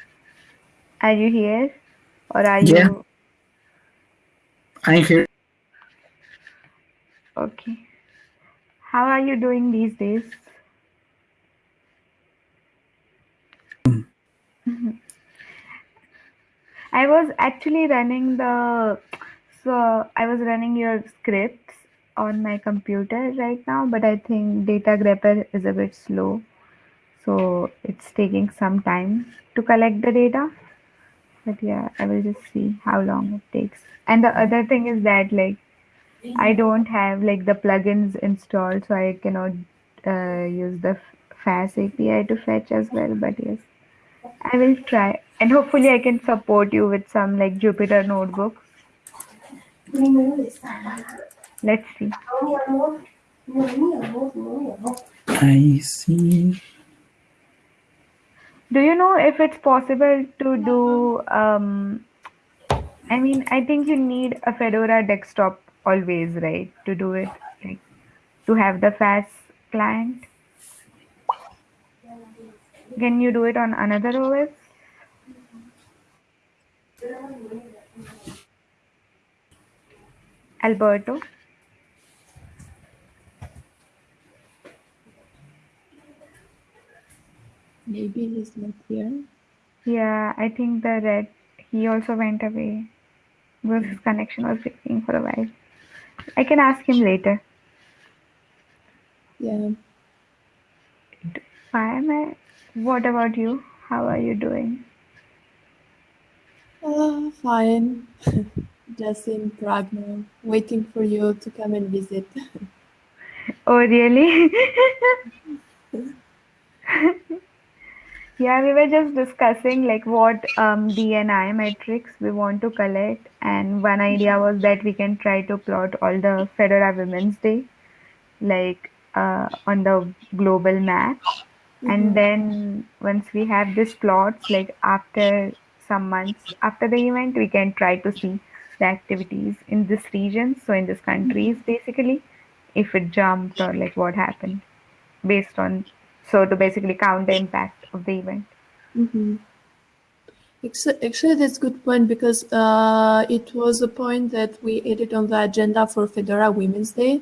Are you here? Or are Yeah. you I'm here. okay? How are you doing these days? I was actually running the so I was running your scripts on my computer right now, but I think Datagrepper is a bit slow. So it's taking some time to collect the data. But yeah, I will just see how long it takes. And the other thing is that like I don't have like the plugins installed, so I cannot uh, use the FAS API to fetch as well. But yes, I will try, and hopefully I can support you with some like Jupyter notebooks. Let's see. I see. Do you know if it's possible to do? Um, I mean, I think you need a Fedora desktop always, right, to do it, like to have the FAS client. Can you do it on another OS? Alberto? Maybe he's not here. Yeah, I think the red, he also went away. Because his connection was breaking for a while. I can ask him later. Yeah. Why am I? What about you? How are you doing? Uh, fine. Just in Prague now, waiting for you to come and visit. Oh, really? Yeah, we were just discussing like what um, DNI metrics we want to collect, and one idea was that we can try to plot all the Fedora Women's Day, like uh, on the global map, and then once we have these plots, like after some months after the event, we can try to see the activities in this region, so in this countries basically, if it jumped or like what happened, based on so to basically count the impact of the event. Mm-hmm. Actually, actually, that's a good point because uh, it was a point that we added on the agenda for Fedora Women's Day.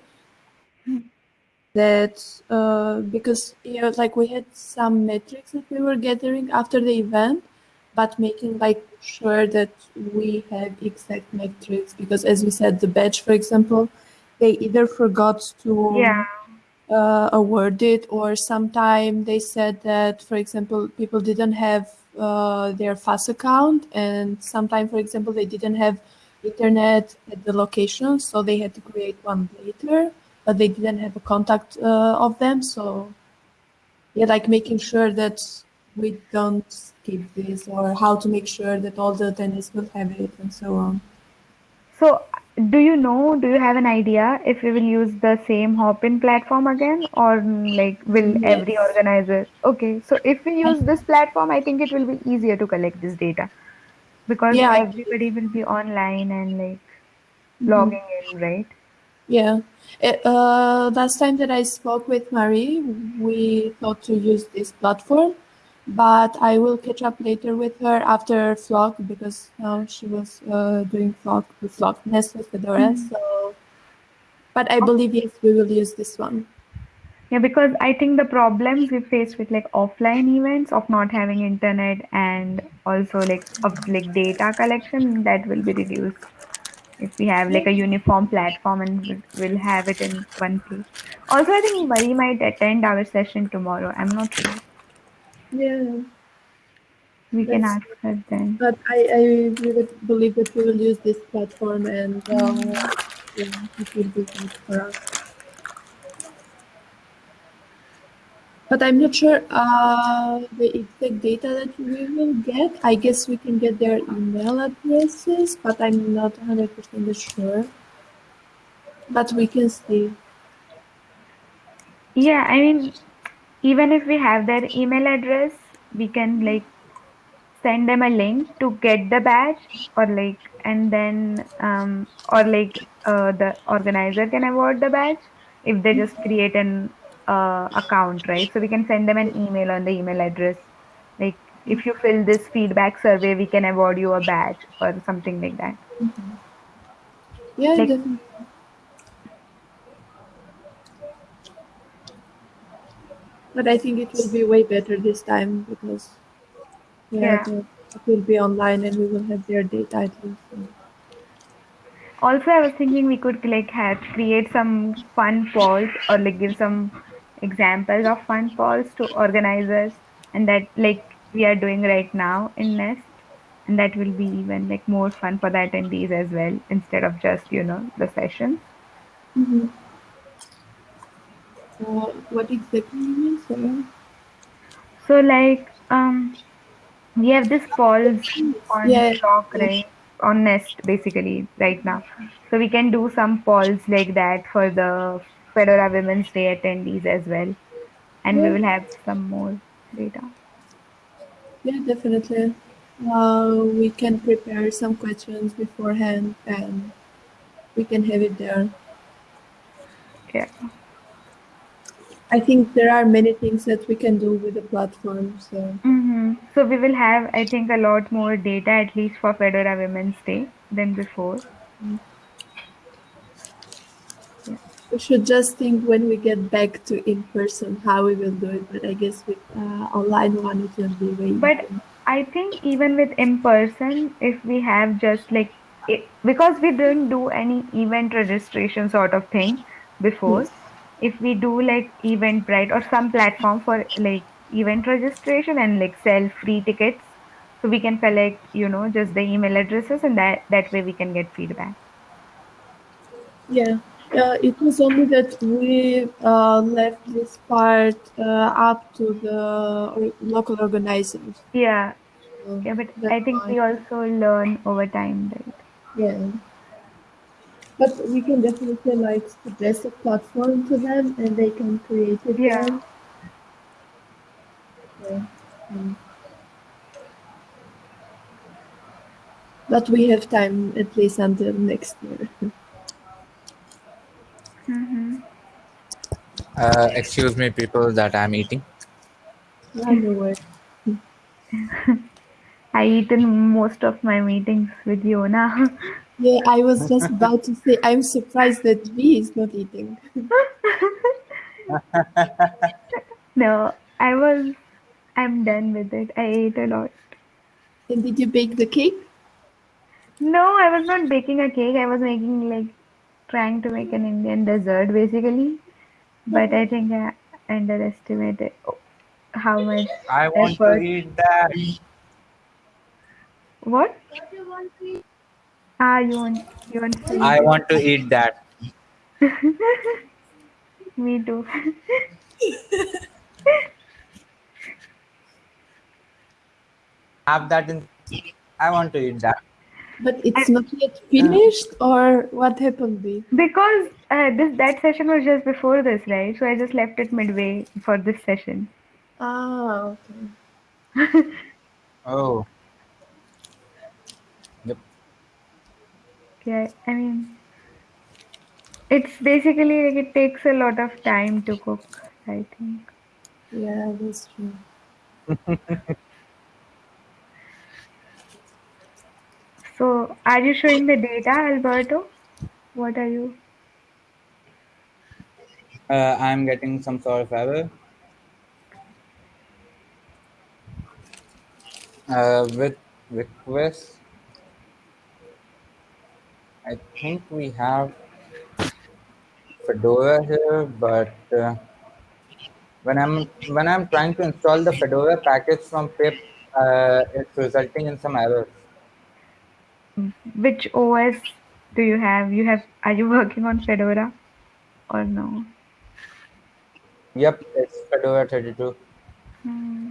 That uh, because you know, like we had some metrics that we were gathering after the event, but making like sure that we have exact metrics because, as we said, the badge, for example, they either forgot to Yeah. Uh, award it, or sometime they said that, for example, people didn't have uh, their FAS account, and sometime, for example, they didn't have internet at the location, so they had to create one later, but they didn't have a contact uh, of them. So, yeah, like making sure that we don't skip this, or how to make sure that all the attendees will have it, and so on. So, do you know, do you have an idea if we will use the same Hopin platform again or mm, like will every organizer? Okay, so if we use this platform, I think it will be easier to collect this data because Yeah, everybody will be online and like Mhm. logging in, right? Yeah. Uh, uh, last time that I spoke with Marie, we thought to use this platform, but I will catch up later with her after Flock because now she was uh, doing Flock with Flock Nest with Fedora. So, but I believe yes, we will use this one. Yeah, because I think the problems we face with like offline events of not having internet and also like of like data collection that will be reduced if we have like a uniform platform and we'll- have it in one place. Also, I think Marie might attend our session tomorrow. I'm not sure. Yeah. We can That's- ask her then. But I, I really believe that we will use this platform and uh, yeah, it will be good for us. But I'm not sure uh, the exact data that we will get. I guess we can get their email addresses, but I'm not 100% sure. But we can see. Yeah, I mean, even if we have their email address, we can like send them a link to get the badge or like and then um or like uh, the organizer can award the badge if they just create an uh, account right? So we can send them an email on the email address. Like if you fill this feedback survey we can award you a badge or something like that. Yeah, Like- definitely. But I think it will be way better this time because yeah, Yeah. it will be online and we will have their data at least. Also, I was thinking we could like have create some fun polls or like give some examples of fun polls to organizers, and that like we are doing right now in Nest. and that will be even like more fun for the attendees as well instead of just you know the session. Mhm. Uh, what exactly you mean? Sorry. So like um, we have this polls on Yeah, Talk, yeah. right? On Nest basically right now. So we can do some polls like that for the Fedora Women's Day attendees as well, and we will have some more data. Yeah, definitely. Uh, we can prepare some questions beforehand and we can have it there. Yeah. I think there are many things that we can do with the platform. So hmm So we will have, I think, a lot more data at least for Fedora Women's Day than before. we should just think when we get back to in person how we will do it. But I guess with uh, online one, it will be way But easier. I think even with in person, if we have just like it, because we didn't do any event registration sort of thing before. If we do like Eventbrite or some platform for like event registration and like sell free tickets, so we can collect you know just the email addresses and that that way we can get feedback. Yeah, uh, it was only that we uh, left this part uh, up to the local organizers. Yeah, So yeah, but I think we also learn over time, right? Yeah. But we can definitely like suggest a platform to them and they can create it Yeah. there. Yeah. Mm. But we have time at least until next year. hmm Uh, excuse me, people, that I'm eating. I know it. I eat in most of my meetings with Yona. Yeah, I was just about to say I'm surprised that V is not eating. no, I was. I'm done with it. I ate a lot. And did you bake the cake? No, I was not baking a cake. I was making like trying to make an Indian dessert basically. But I think I underestimated how much I want to eat that. What? Ah, you want you want to I eat want to eat that. it? Me too. Have that in. I want to eat that. But it's not yet finished, or what happened, V? Because uh, this that session was just before this, right? So I just left it midway for this session. Ah, okay. Oh, Yeah, I mean, it's basically like it takes a lot of time to cook, I think. Yeah, that's true. So, are you showing the data, Alberto? What are you? Uh, I'm getting some sort of error. Uh, with request, I think we have Fedora here, but uh, when I'm when I'm trying to install the Fedora package from pip, uh, it's resulting in some errors. Which OS do you have? You have? Are you working on Fedora or no? Yep, it's Fedora 32. Hmm.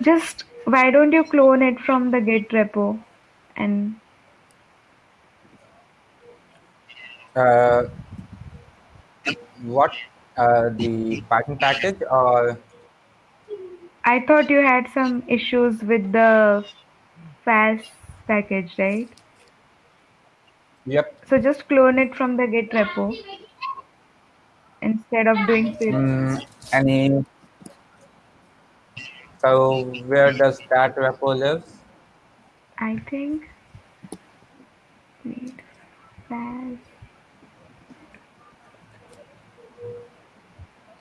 Just why don't you clone it from the Git repo and Uh, what? Uh, the Python package or I thought you had some issues with the FAS package, right? yep. So just clone it from the Git repo instead of doing pip. Mm, any? So where does that repo live? I think. Wait, FAS.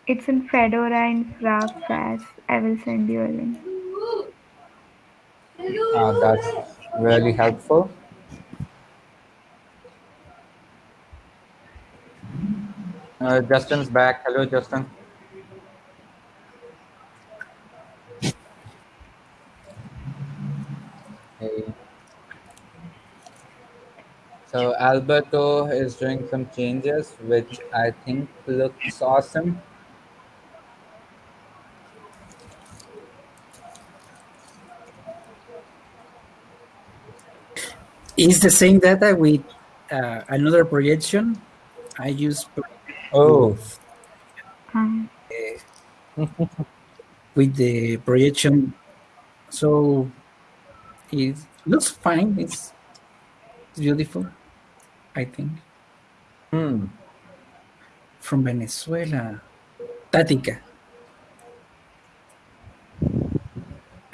It's in Fedora and Rasp. I will send you a link. Uh, that's really helpful. Uh, Justin's back. Hello, Justin. Hey. So Alberto is doing some changes, which I think looks awesome. It's the same data with uh, another projection. I use Oh, Um, with the projection, so it looks fine. It's beautiful, I think. hmm. From Venezuela, Tática.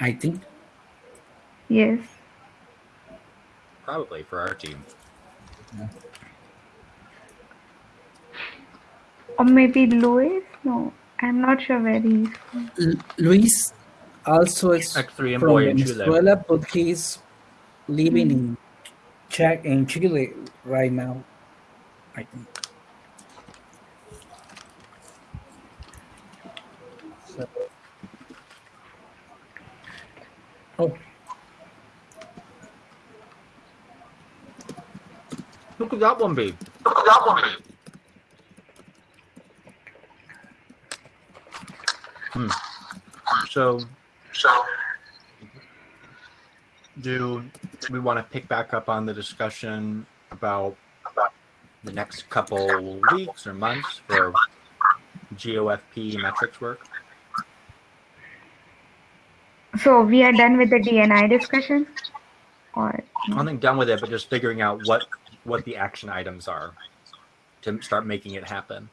I think. yes. Probably for our team. Or maybe Louis? No, I'm not sure where he's from. L- Luis also is X3 from boy in Chile. But he's living in Czech in Chile right now. I think. So, oh, Who could that one be? Hmm. So, so do we want to pick back up on the discussion about the next couple weeks or months for GOFP metrics work? So we are done with the DNI discussion? Or I think done with it, but just figuring out what what the action items are to start making it happen.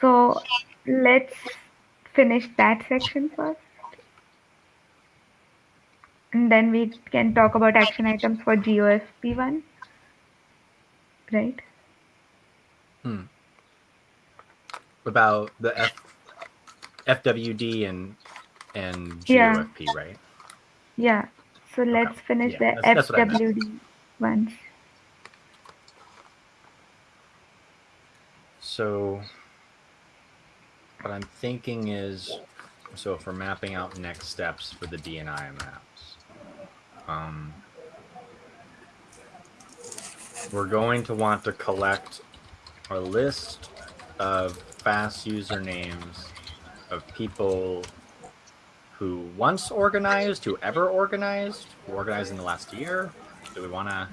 so let's finish that section first. And then we can talk about action items for GOFP one. Right? Hmm. About the F, FWD and and Yeah. GOFP, right? Yeah. So let's finish Yeah, the that's- that's ones. So, what I'm thinking is, so we're mapping out next steps for the DNI maps, um, we're going to want to collect a list of FAS usernames of people who once organized, who ever organized, who organized in the last year. Do we want to?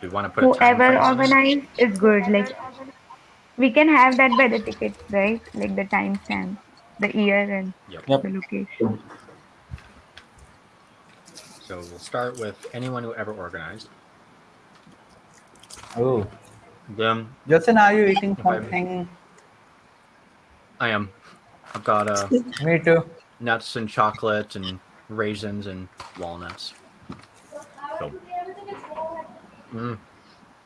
Do we want to put a time Whoever frame on this? organized is good. Like we can have that by the tickets, right? Like the time, timestamp, the year and Yep. Yep. the location. So we'll start with anyone who ever organized. Oh, Them, Justin, are you eating If I- something? I am. I've got uh, Me too. nuts and chocolate and raisins and walnuts. So, mm.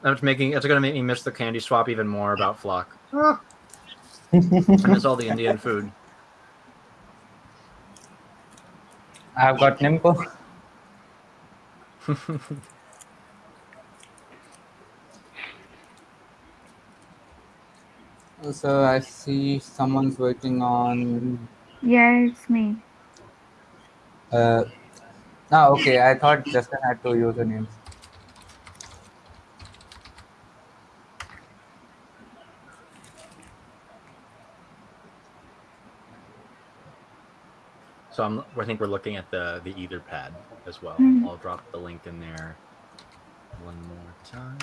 That's making. It's gonna make me miss the candy swap even more about Flock. I miss all the Indian food. I've got Nimco. So I see someone's working on. Yeah, it's me. Uh, no, okay. I thought Justin had two usernames. So I'm. I think we're looking at the the Etherpad as well. Mhm. I'll drop the link in there one more time.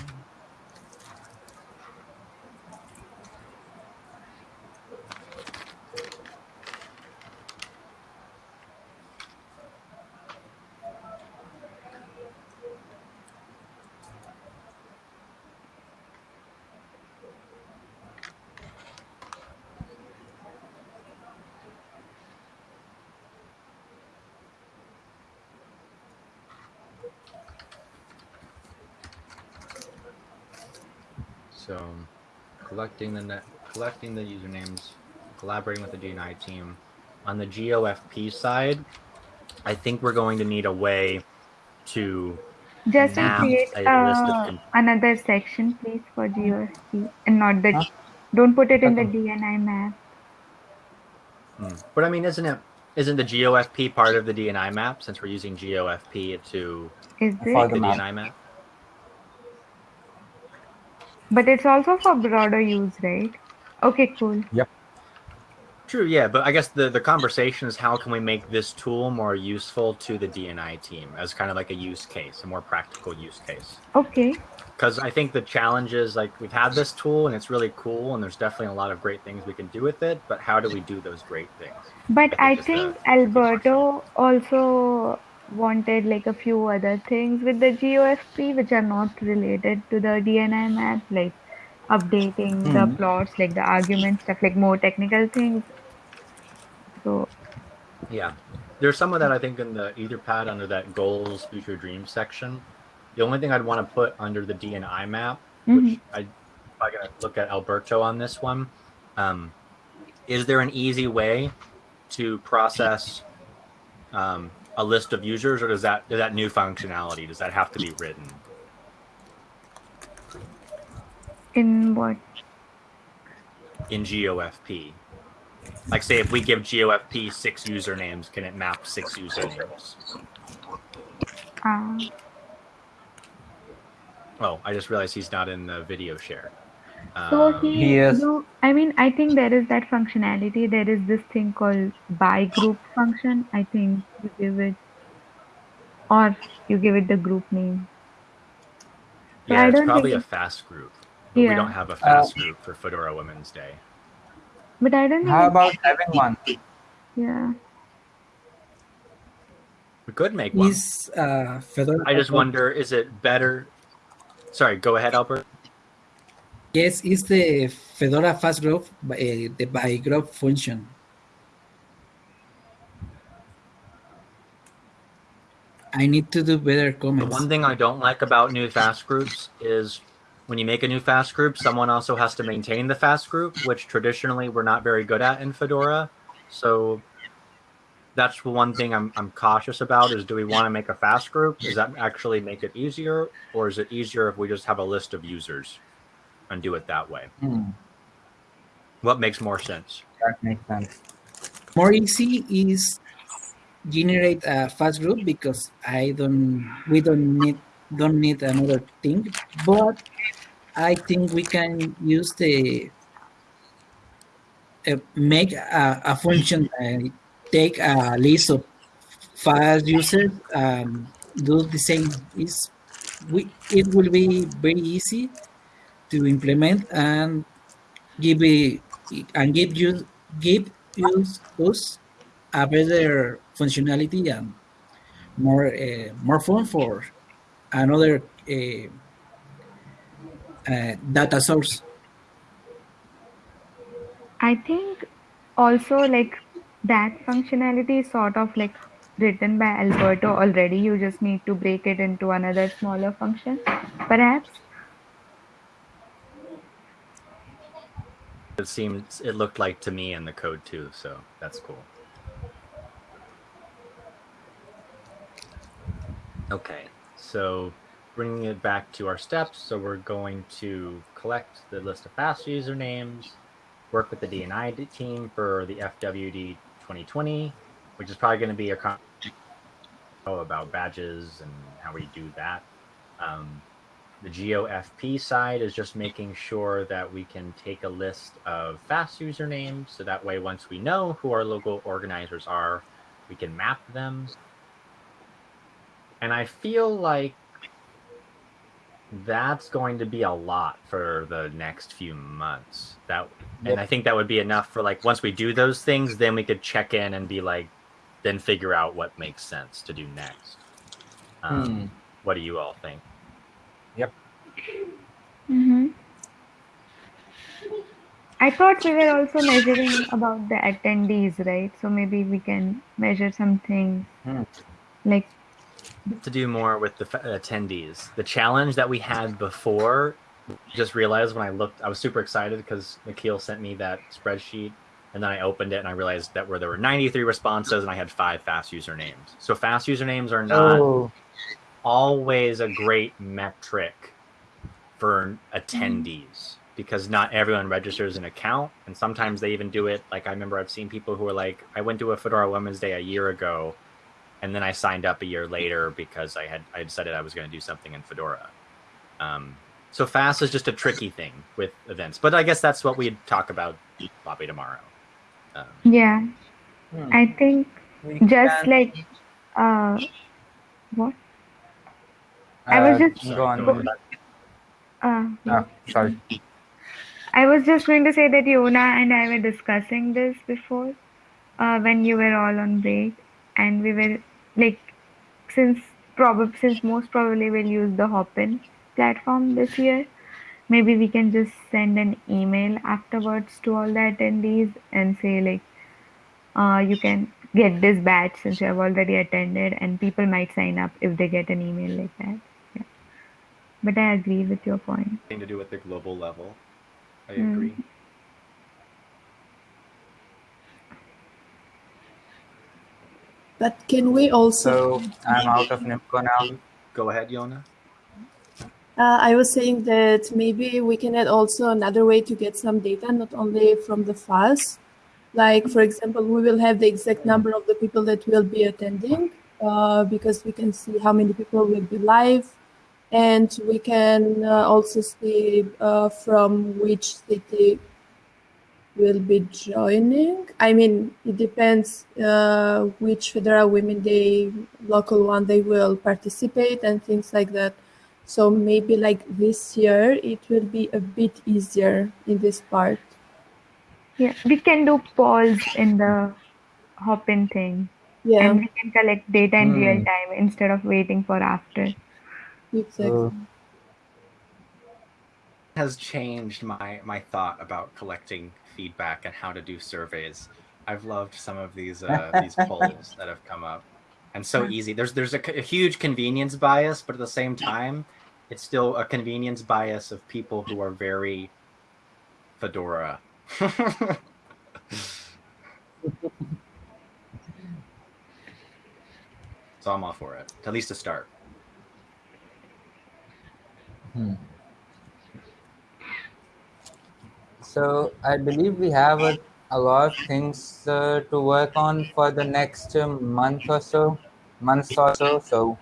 So, collecting the net, collecting the usernames, collaborating with the DNI team. On the GOFP side, I think we're going to need a way to Just to create a list of uh, another section, please, for GOFP and not the. Huh? Don't put it in the Okay. DNI map. Hmm. But I mean, isn't it Isn't the GOFP part of the DNI map since we're using GOFP to Is For it? the the map. DNI map? But it's also for broader use, right? Okay, cool. Yep. True, yeah, but I guess the, the conversation is how can we make this tool more useful to the DNI team as kind of like a use case, a more practical use case. Okay. Because I think the challenge is like we've had this tool and it's really cool and there's definitely a lot of great things we can do with it, but how do we do those great things? But I I think just uh, think Alberto also wanted like a few other things with the GOFP which are not related to the DNI map, like updating the Hmm. plots, like the arguments, stuff, like more technical things. So Yeah. There's some of that I think in the Etherpad under that goals, future dreams section. The only thing I'd want to put under the DNI map, mhm. which I I gotta look at Alberto on this one. Um, is there an easy way to process um, a list of users, or does that does that new functionality does that have to be written? in what? in GOFP. Like, say, if we give GOFP six usernames, can it map six usernames? Uh, Oh, I just realized he's not in the video share. So Um, he, He is. do- I mean, I think there is that functionality. There is this thing called by group function. I think you give it, or you give it the group name. So yeah, I it's don't probably a FAS group. But we don't have a FAS group for Fedora Women's Day. But I don't think. How about having one? Yeah. We could make one. Is uh, Fedora? I just wonder, is it better? Sorry, go ahead, Albert. Yes, it's the Fedora FAS growth, uh, the by growth function. I need to do better comments. The one thing I don't like about new FAS groups is when you make a new FAS group, someone also has to maintain the FAS group, which traditionally we're not very good at in Fedora. So that's one thing I'm, I'm cautious about is do we want to make a FAS group? Does that actually make it easier? Or is it easier if we just have a list of users and do it that way? Hmm, What makes more sense? that makes sense. More easy is generate a FAS group because I don't we don't need don't need another thing, but I think we can use the uh, make a, a function uh, take a list of FAS users um, do the same is we it will be very easy to implement and give and give you give use us a better functionality and more uh, more fun for another uh, data source. I think also like that functionality is sort of like written by Alberto already. You just need to break it into another smaller function, perhaps. It seems it looked like to me in the code too, so that's cool. Okay, so bringing it back to our steps, so we're going to collect the list of FAS usernames, work with the DNI team for the FWD 2020, which is probably going to be a about badges and how we do that. Um, the GeoFP side is just making sure that we can take a list of FAS usernames, so that way once we know who our local organizers are, we can map them. And I feel like that's going to be a lot for the next few months. That and I think that would be enough for like once we do those things, then we could check in and be like, then figure out what makes sense to do next. Um, Hmm. What do you all think? Mm-hmm. I thought we were also measuring about the attendees, right? So maybe we can measure something Hmm. like to do more with the f- attendees. The challenge that we had before, just realized when I looked, I was super excited because Nikhil sent me that spreadsheet, and then I opened it and I realized that where there were 93 responses and I had five FAS usernames. So FAS usernames are not Oh, always a great metric for attendees because not everyone registers an account, and sometimes they even do it. Like I remember I've seen people who are like, I went to a Fedora Women's Day a year ago, and then I signed up a year later because I had I decided I was going to do something in Fedora. Um, so FAS is just a tricky thing with events, but I guess that's what we'd talk about Bobby tomorrow. Um, Yeah, Hmm. I think We just can- like uh, what? I was uh, just- go on. so- Uh, Oh, sorry. I was just going to say that Yona and I were discussing this before uh, when you were all on break, and we were like, since probably since most probably we'll use the Hopin platform this year, maybe we can just send an email afterwards to all the attendees and say like, uh, you can get this badge since you have already attended, and people might sign up if they get an email like that. Yeah. But I agree with your point. thing to do with the global level. I Mm. agree. But can we also? So I'm out of Nimco now. Go ahead, Yona. Uh, I was saying that maybe we can add also another way to get some data, not only from the FAS. Like, for example, we will have the exact number of the people that will be attending uh, because we can see how many people will be live. And we can uh, also see uh, from which city will be joining. I mean, it depends uh, which Fedora Women Day local one they will participate and things like that. So maybe like this year, it will be a bit easier in this part. Yeah, we can do polls in the Hopin thing, Yeah, and we can collect data in real Hmm. time instead of waiting for after. Exactly. Uh, has changed my my thought about collecting feedback and how to do surveys. I've loved some of these uh, these polls that have come up, and so easy. There's there's a, a huge convenience bias, but at the same time, it's still a convenience bias of people who are very Fedora. so I'm all for it, at least to start. So I believe we have a, a lot of things uh, to work on for the next uh, month or so, months or so. So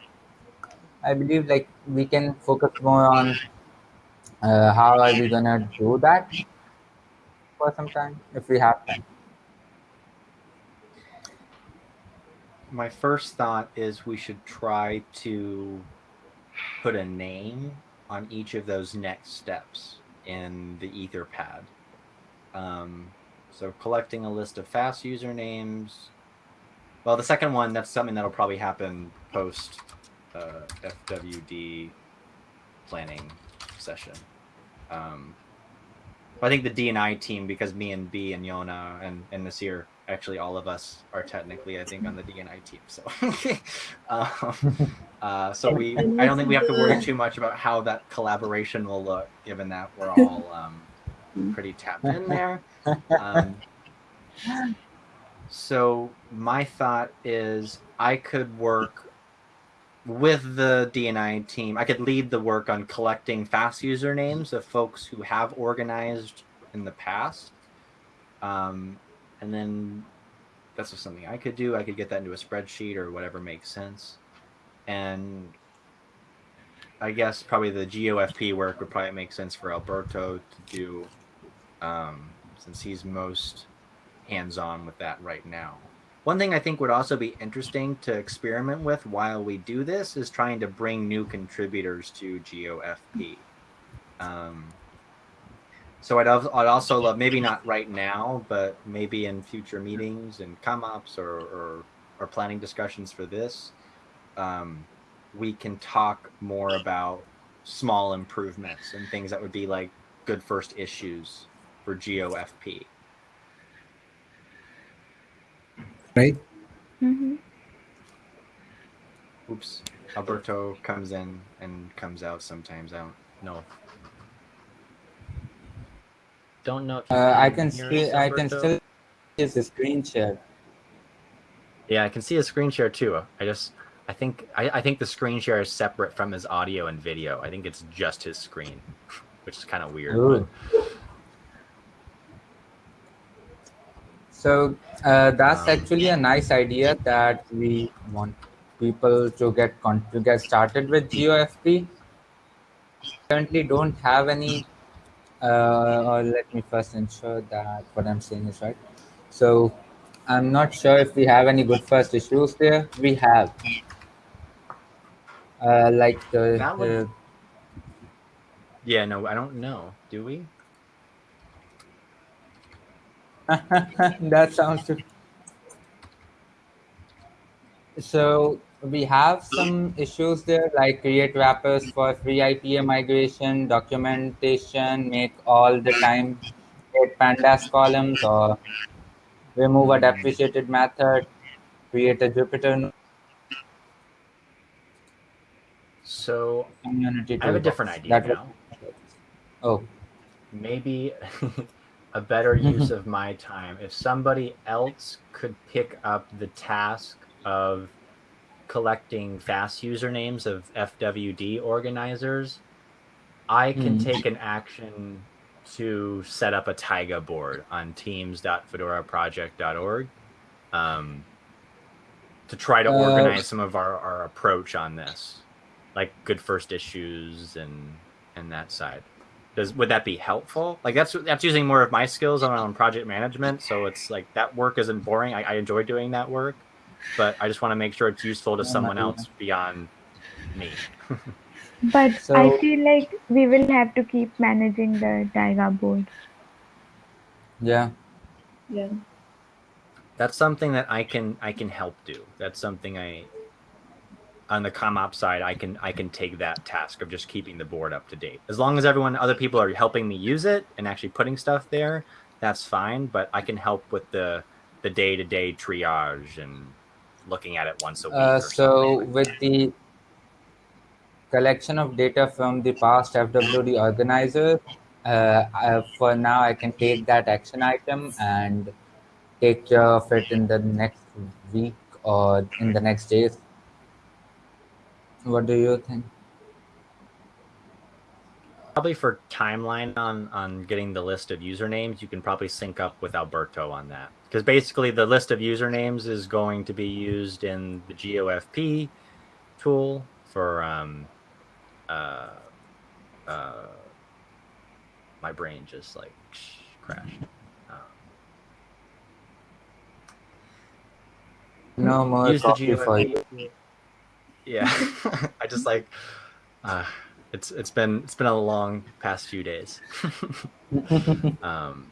I believe like we can focus more on uh, how are we gonna do that for some time if we have time. my first thought is we should try to put a name on each of those next steps in the etherpad um, so collecting a list of FAS usernames. Well the second one that's something that'll probably happen post uh, fwd planning session. Um, I think the DNI team, because me and B and Yona and, and Nasir, actually all of us are technically, I think, on the DNI team. So, um, uh, so we, I don't think we have to worry too much about how that collaboration will look, given that we're all um, pretty tapped in there. Um, so my thought is I could work with the DNI team. I could lead the work on collecting FAS usernames of folks who have organized in the past. Um, and then that's just something I could do. I could get that into a spreadsheet or whatever makes sense. And I guess probably the GOFP work would probably make sense for Alberto to do um, since he's most hands on with that right now. One thing I think would also be interesting to experiment with while we do this is trying to bring new contributors to GOFP. Um, so I'd, I'd also love, maybe not right now, but maybe in future meetings and come ups or, or, or planning discussions for this, um, we can talk more about small improvements and things that would be like good first issues for GOFP. right? hmm Oops. Alberto comes in and comes out sometimes. I don't know don't know. Uh, I can see. I can still use the screen share. Yeah, I can see a screen share too. I just, I think, I, I think the screen share is separate from his audio and video. I think it's just his screen, which is kind of weird. So uh, that's um, actually a nice idea that we want people to get to get started with GeoFP. Currently, don't have any uh, or let me first ensure that what I'm saying is right. So I'm not sure if we have any good first issues there. We have. Uh, like the, the Yeah, no, I don't know. Do we? that sounds too. So we have some issues there, like create wrappers for FreeIPA migration, documentation, make all the time create pandas columns, or remove a depreciated method, create a Jupyter So community. I have a different idea now. Oh, Maybe a better use of my time if somebody else could pick up the task of collecting FAS usernames of FWD organizers, I can Hmm. take an action to set up a Taiga board on teams.fedoraproject.org um, to try to Uh, organize some of our, our approach on this, like good first issues and and that side. Does would that be helpful? Like that's that's using more of my skills on project management. So it's like that work isn't boring. I, I enjoy doing that work, but I just want to make sure it's useful to Yeah, someone yeah. else beyond me. But I feel like we will have to keep managing the Taiga board. yeah. Yeah. That's something that I can I can help do. That's something I on the CommOps side I can I can take that task of just keeping the board up to date. As long as everyone other people are helping me use it and actually putting stuff there, that's fine. But I can help with the the day to day triage and looking at it once a week. Uh, so something. with the collection of data from the past FWD organizer, uh, I, for now I can take that action item and take care of it in the next week or in the next days. What do you think? Probably for timeline on on getting the list of usernames you can probably sync up with alberto on that because basically the list of usernames is going to be used in the gofp tool for um uh uh my brain just like crashed um, No more use the. GOFP. yeah i just like uh it's it's been it's been a long past few days um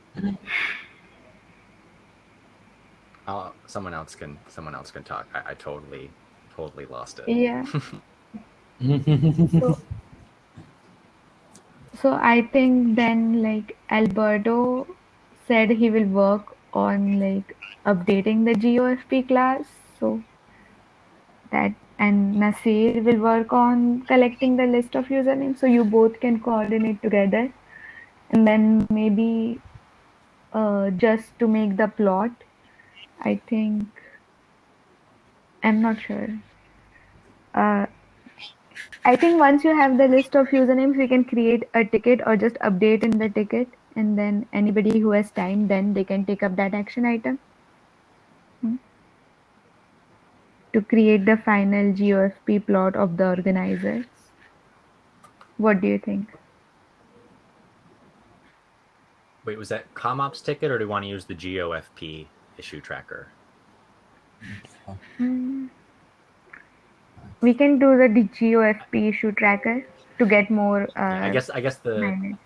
I'll, someone else can someone else can talk I, I totally totally lost it Yeah. So, so I think then like Alberto said he will work on like updating the GOFP class. So that and Nasir will work on collecting the list of usernames. So you both can coordinate together. And then maybe uh, just to make the plot, I think I'm not sure. Uh, I think once you have the list of usernames, we can create a ticket or just update in the ticket, and then anybody who has time, then they can take up that action item Hmm. To create the final GOFP plot of the organizers. What do you think? wait was that comops ticket or do you want to use the gofp issue tracker Hmm. We can do the GOFP issue tracker to get more. Uh, i guess i guess the managed.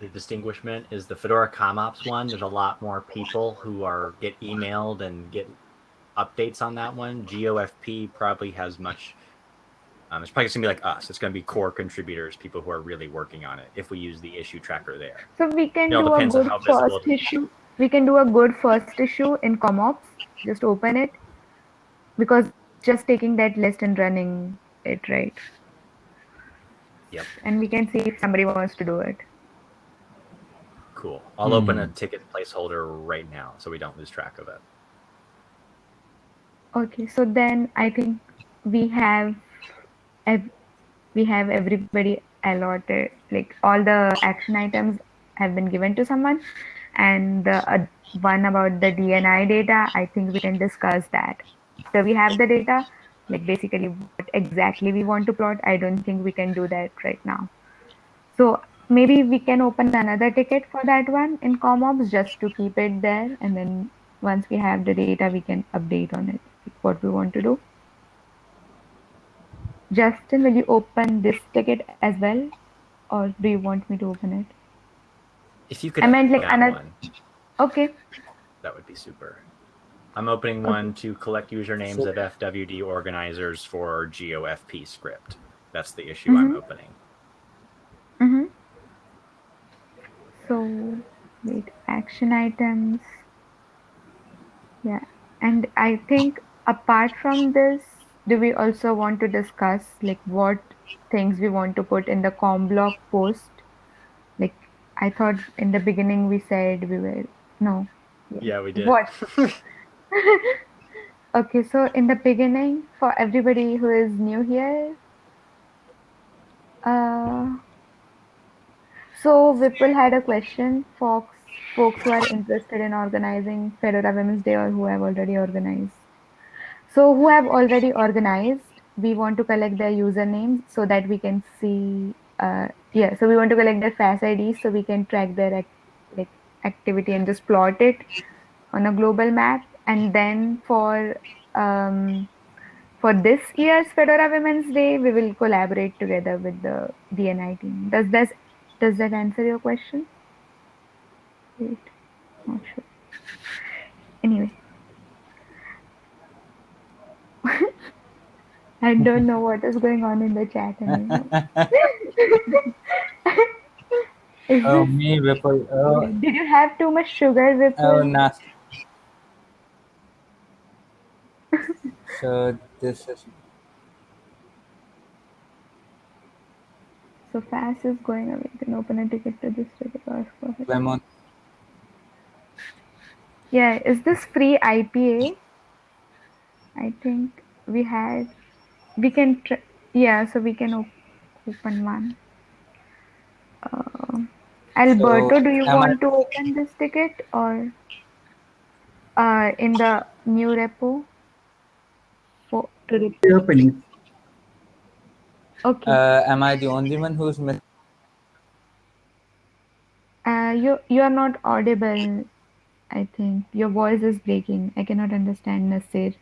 the distinguishment is the Fedora CommOps one. There's a lot more people who are get emailed and get updates on that one. GOFP probably has much. Um, it's probably gonna be like us. It's gonna be core contributors, people who are really working on it. If we use the issue tracker there, So we can do a good first it is. issue. We can do a good first issue in CommOps. Just open it because just taking that list and running it right. Yep. And we can see if somebody wants to do it. cool. I'll open a Hmm. ticket placeholder right now so we don't lose track of it. Okay, so then I think we have ev- we have everybody allotted like all the action items have been given to someone. and the uh, one about the DNI data, I think we can discuss that. So we have the data, like basically what exactly we want to plot. I don't think we can do that right now. So maybe we can open another ticket for that one in CommOps just to keep it there. And then once we have the data, we can update on it, what we want to do. Justin, will you open this ticket as well? Or do you want me to open it? If you could I meant, like, another- one, Okay. that would be super. I'm opening one to collect usernames So- of FWD organizers for GOFP script. That's the issue I'm Mhm. opening. Mm-hmm. So, wait, action items. Yeah, and I think apart from this, do we also want to discuss like what things we want to put in the CommBlog post? Like, I thought in the beginning we said we were no. Yeah, we did. What? Okay, so in the beginning, for everybody who is new here, uh, so Vipul had a question for folks who are interested in organizing Fedora Women's Day or who have already organized. So who have already organized, we want to collect their usernames so that we can see, uh, yeah, so we want to collect their FAS IDs so we can track their like activity and just plot it on a global map. And then for um, for this year's Fedora Women's Day, we will collaborate together with the DNI team. Does that does that answer your question? Wait, not sure. Anyway, I don't know what is going on in the chat anymore. Is Oh, this, me, Vipul. Oh, did you have too much sugar, Vipul? oh, nas. So this is So FAS is going away. You can open a ticket to this ticket. ask for it. lemon. Yeah, is this FreeIPA? I think we had. We can. Tr- yeah, so we can op- open one. Uh, Alberto, do you am I- want to open this ticket or uh, in the new repo? For, to re- opening. okay. Uh, am I the only one who's missing? Uh, you you are not audible. I think your voice is breaking. I cannot understand Nasir.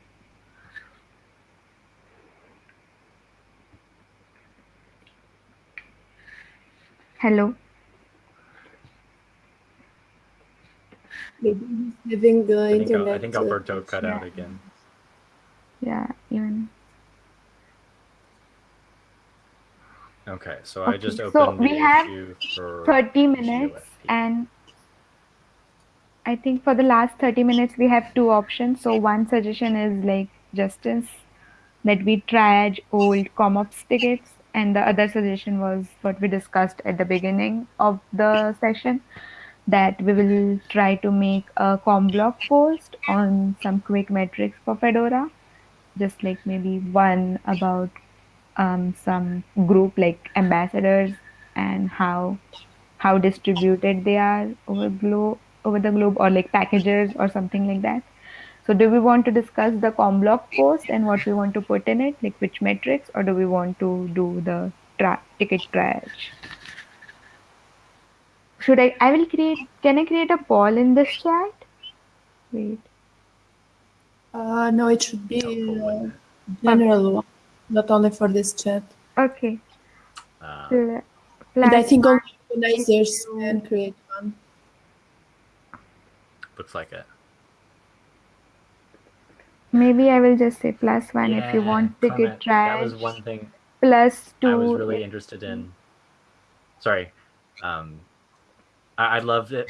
Hello. Maybe he's having uh, I think, internet. I think Alberto cut out again. Yeah, even. Okay, so I just Okay, so opened the we have issue for 30 minutes GOFP. and I think for the last 30 minutes we have two options. So one suggestion is like justice that we triage old CommOps tickets and the other suggestion was what we discussed at the beginning of the session that we will try to make a CommBlog post on some quick metrics for Fedora. Just like maybe one about um, some group like ambassadors and how how distributed they are over globe over the globe or like packages or something like that so do we want to discuss the CommBlog post and what we want to put in it? Like which metrics? Or do we want to do the tra- ticket triage should i i will create can i create a poll in this chat? Wait. Uh, no, it should be uh, general one, not only for this chat. okay. Uh, Pl- And I plus think only organizers can create one. looks like it. Maybe i will just say plus one if you Yeah, want Clement, ticket That was one thing plus two I was really interested in. Sorry. Um, I- I'd love it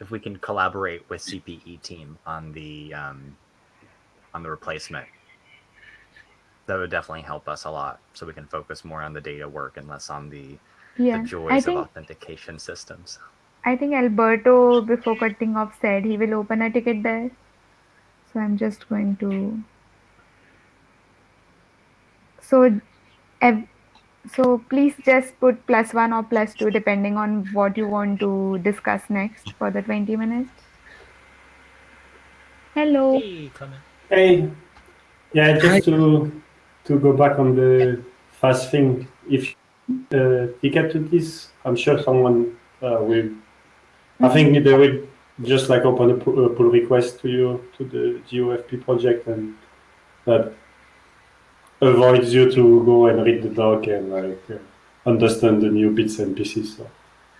if we can collaborate with CPE team on the um, on the replacement. That would definitely help us a lot, so we can focus more on the data work and less on the, yeah the i joys of think authentication systems. I think Alberto, before cutting off, said he will open a ticket there. So I'm just going to. So, So please just put plus one or plus two depending on what you want to discuss next for the 20 minutes. Hello. Hey, Hey, yeah, just to to go back on the FAS thing. If uh, ticket to this, I'm sure someone uh, will. I think they will just like open a pull request to you to the GOFP project, and that avoids you to go and read the doc and like uh, understand the new bits and pieces. So.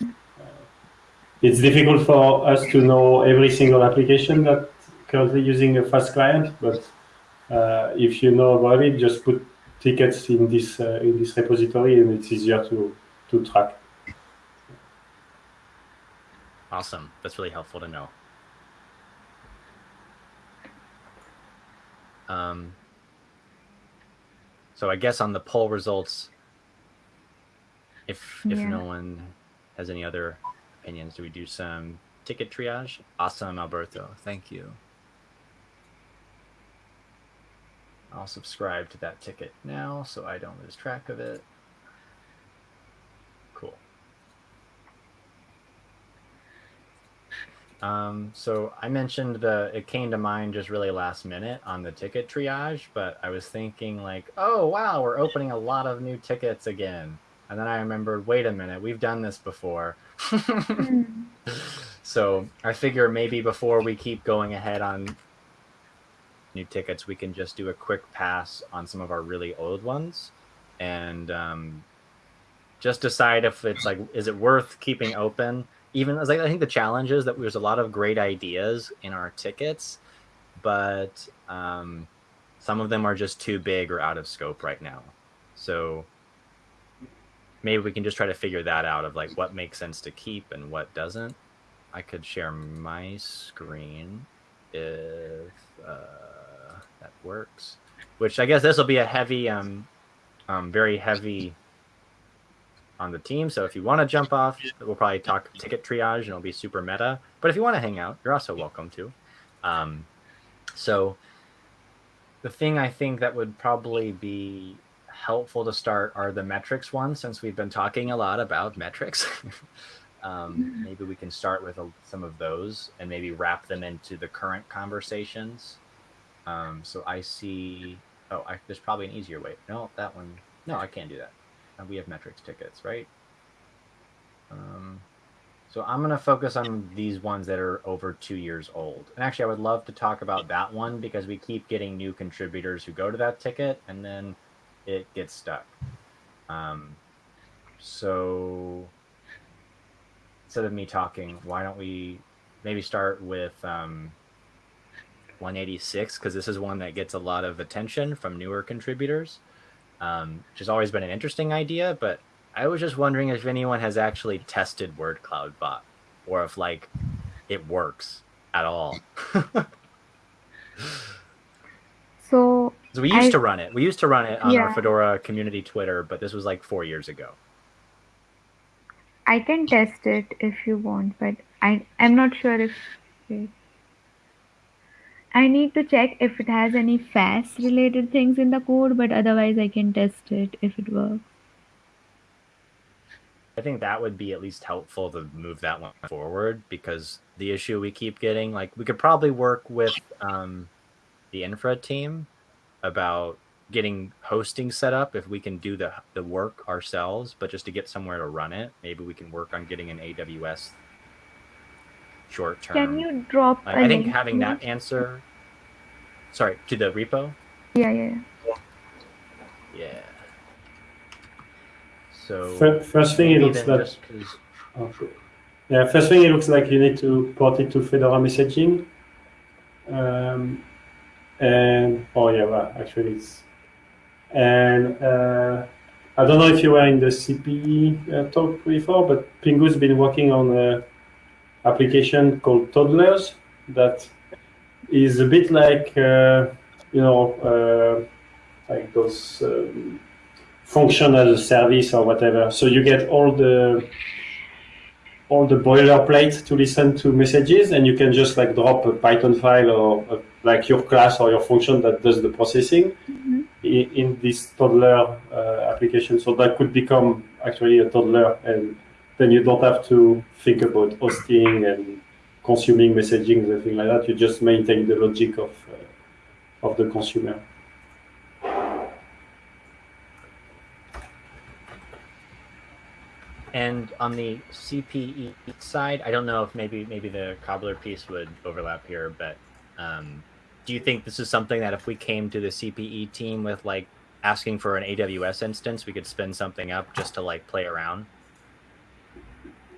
uh, It's difficult for us to know every single application that currently using a FAS client, but uh, if you know about it, just put tickets in this uh, in this repository, and it's easier to to track. Awesome. That's really helpful to know. Um, so I guess on the poll results, if if Yeah. no one has any other opinions, do we do some ticket triage? Awesome, Alberto. Thank you. I'll subscribe to that ticket now so I don't lose track of it. Cool. Um, so I mentioned the it came to mind just really last minute on the ticket triage, but I was thinking like, oh wow, we're opening a lot of new tickets again. And then I remembered, wait a minute, we've done this before. Hmm. so I figure maybe before we keep going ahead on new tickets, we can just do a quick pass on some of our really old ones and um, just decide if it's like, is it worth keeping open? Even as like, I think the challenge is that there's a lot of great ideas in our tickets, but um, some of them are just too big or out of scope right now. So maybe we can just try to figure that out of like what makes sense to keep and what doesn't. I could share my screen if uh, that works. Which I guess this will be a heavy, um, um, very heavy on the team. So if you want to jump off, we'll probably talk ticket triage and it'll be super meta. But if you want to hang out, you're also welcome to. Um, so the thing I think that would probably be helpful to start are the metrics ones, since we've been talking a lot about metrics. um, maybe we can start with a, some of those and maybe wrap them into the current conversations. Um, so I see. Oh, I, there's probably an easier way. No, that one. No, I can't do that. We have metrics tickets, right? Um, so I'm going to focus on these ones that are over two years old. And actually, I would love to talk about that one because we keep getting new contributors who go to that ticket and then it gets stuck. Um, so instead of me talking, why don't we maybe start with um, 186 because this is one that gets a lot of attention from newer contributors, um, which has always been an interesting idea. But I was just wondering if anyone has actually tested Word Cloud Bot or if like it works at all. So So we used I- to run it. We used to run it on our Fedora community Twitter, but this was like four years ago. I can test it if you want, but I I'm not sure if. I need to check if it has any FAS related things in the code, but otherwise I can test it if it works. I think that would be at least helpful to move that one forward because the issue we keep getting, like, we could probably work with um, the infra team about getting hosting set up if we can do the the work ourselves, but just to get somewhere to run it, maybe we can work on getting an AWS short term. Can you drop I think having that answer, sorry, to the repo. Yeah, yeah. yeah. Yeah. So Fir- First thing, it looks like Oh, cool. Yeah, first thing it looks like you need to port it to Fedora messaging. Um, and oh yeah, well, actually it's and uh, I don't know if you were in the CPE uh, talk before, but Pingou's been working on a application called Toddlers that is a bit like uh, you know uh, like those um, function as a service or whatever. So you get all the all the boilerplate to listen to messages, and you can just like drop a Python file or uh, like your class or your function that does the processing Mhm. in in, in this toddler uh, application. So that could become actually a toddler, and then you don't have to think about hosting and consuming messaging and things like that. You just maintain the logic of uh, of the consumer. And on the CPE side, I don't know if maybe maybe the cobbler piece would overlap here, but um, do you think this is something that if we came to the CPE team with like asking for an AWS instance, we could spin something up just to like play around?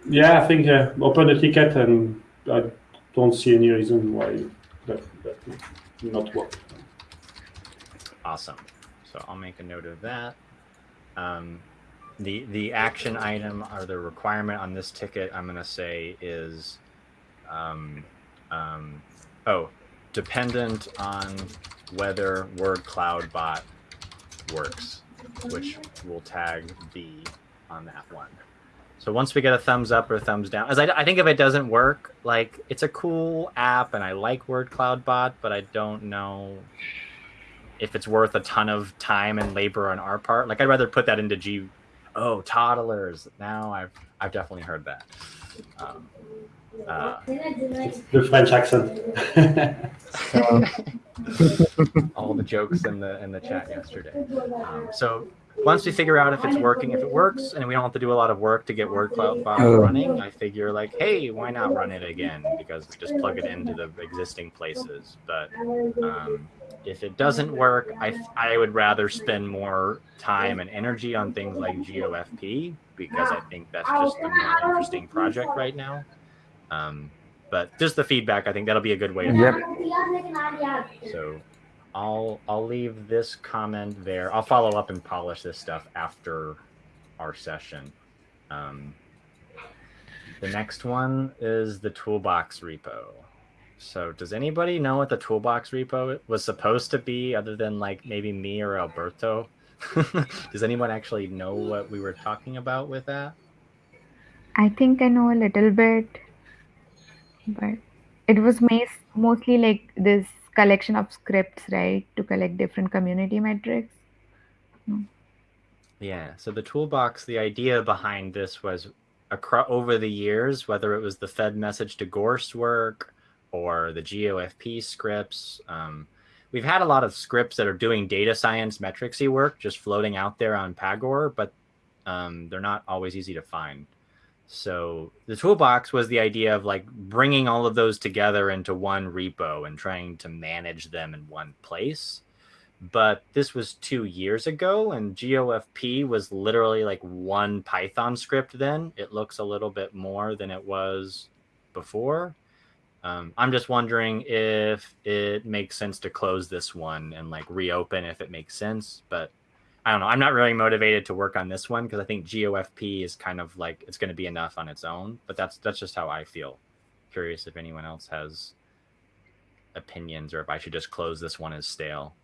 Yeah, I think uh, open a ticket, and I don't see any reason why that, that not work. Awesome. So I'll make a note of that. Um, the the action item or the requirement on this ticket, I'm gonna say is, um, um, oh, dependent on whether word cloud bot works, which will tag B on that one. So once we get a thumbs up or thumbs down, as I, I think if it doesn't work, like it's a cool app and I like Word Cloud Bot, but I don't know if it's worth a ton of time and labor on our part. Like I'd rather put that into G. Oh, toddlers! Now I've I've definitely heard that. Um, uh, the French accent. all the jokes in the in the chat yesterday. Um, so once we figure out if it's working, if it works, and we don't have to do a lot of work to get Word Cloud Oh. running, I figure like, hey, why not run it again? Because we just plug it into the existing places. But um, if it doesn't work, I I would rather spend more time and energy on things like GOFP because I think that's just the more interesting project right now. Um, but just the feedback, I think that'll be a good way to Yep. so I'll I'll leave this comment there. I'll follow up and polish this stuff after our session. Um, the next one is the toolbox repo. So does anybody know what the toolbox repo was supposed to be other than like maybe me or Alberto? does anyone actually know what we were talking about with that? I think I know a little bit, but it was mostly like this collection of scripts, right, to collect different community metrics. Yeah. So the toolbox, the idea behind this was across over the years, whether it was the fedmsg to Gorst work or the GOFP scripts. Um, we've had a lot of scripts that are doing data science metricsy work just floating out there on Pagure, but um, they're not always easy to find. So the toolbox was the idea of like bringing all of those together into one repo and trying to manage them in one place. But this was two years ago and gofp was literally like one python script then. It looks a little bit more than it was before. Um, i'm just wondering if it makes sense to close this one and like reopen if it makes sense but i don't know i'm not really motivated to work on this one because i think gofp is kind of like it's going to be enough on its own but that's that's just how i feel curious if anyone else has opinions or if i should just close this one as stale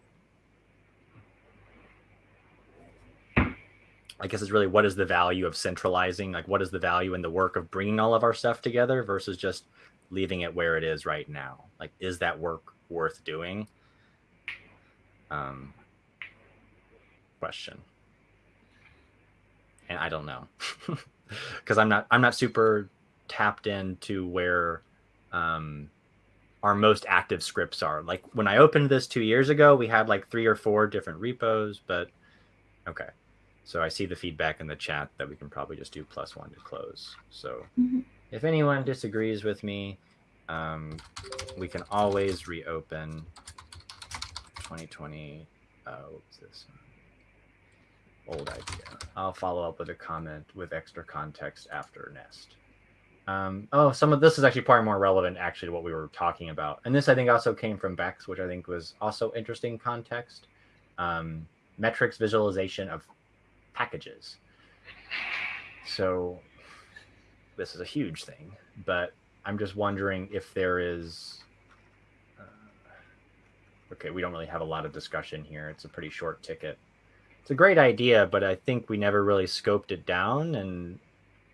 I guess it's really what is the value of centralizing? Like, what is the value in the work of bringing all of our stuff together versus just leaving it where it is right now? Like, is that work worth doing? Um, question. And I don't know because I'm not I'm not super tapped into where um, our most active scripts are. Like when I opened this two years ago, we had like three or four different repos, but okay. So I see the feedback in the chat that we can probably just do plus one to close. So Mhm. if anyone disagrees with me, um, we can always reopen 2020. Oh, what's this? Old idea. I'll follow up with a comment with extra context after Nest. Um, oh, some of this is actually probably more relevant actually to what we were talking about. And this I think also came from Bex, which I think was also interesting context. Um, metrics visualization of packages. So this is a huge thing, but I'm just wondering if there is. Uh, okay, we don't really have a lot of discussion here. It's a pretty short ticket. It's a great idea, but I think we never really scoped it down, and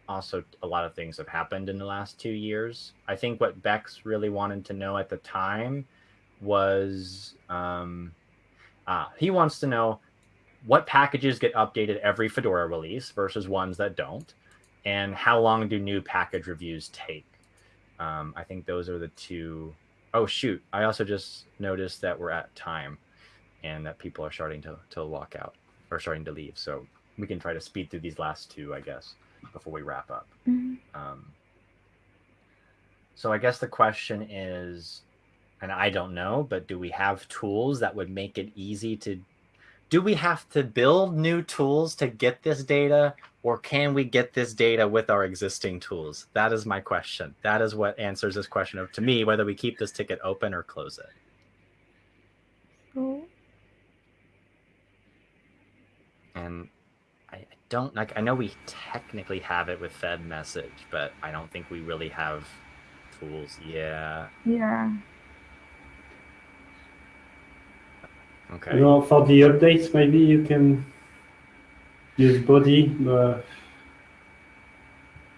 also a lot of things have happened in the last two years. I think what Bex really wanted to know at the time was um, ah, he wants to know what packages get updated every Fedora release versus ones that don't, and how long do new package reviews take? Um, I think those are the two oh shoot! I also just noticed that we're at time, and that people are starting to to walk out or starting to leave. So we can try to speed through these last two, I guess, before we wrap up. Mhm. Um, so I guess the question is, and I don't know, but do we have tools that would make it easy to? Do we have to build new tools to get this data, or can we get this data with our existing tools? That is my question. That is what answers this question of to me whether we keep this ticket open or close it. So And I I don't like. I know we technically have it with fedmsg, but I don't think we really have tools. Yeah. yeah. Okay. You know, for the updates, maybe you can use Bodhi. Uh, uh,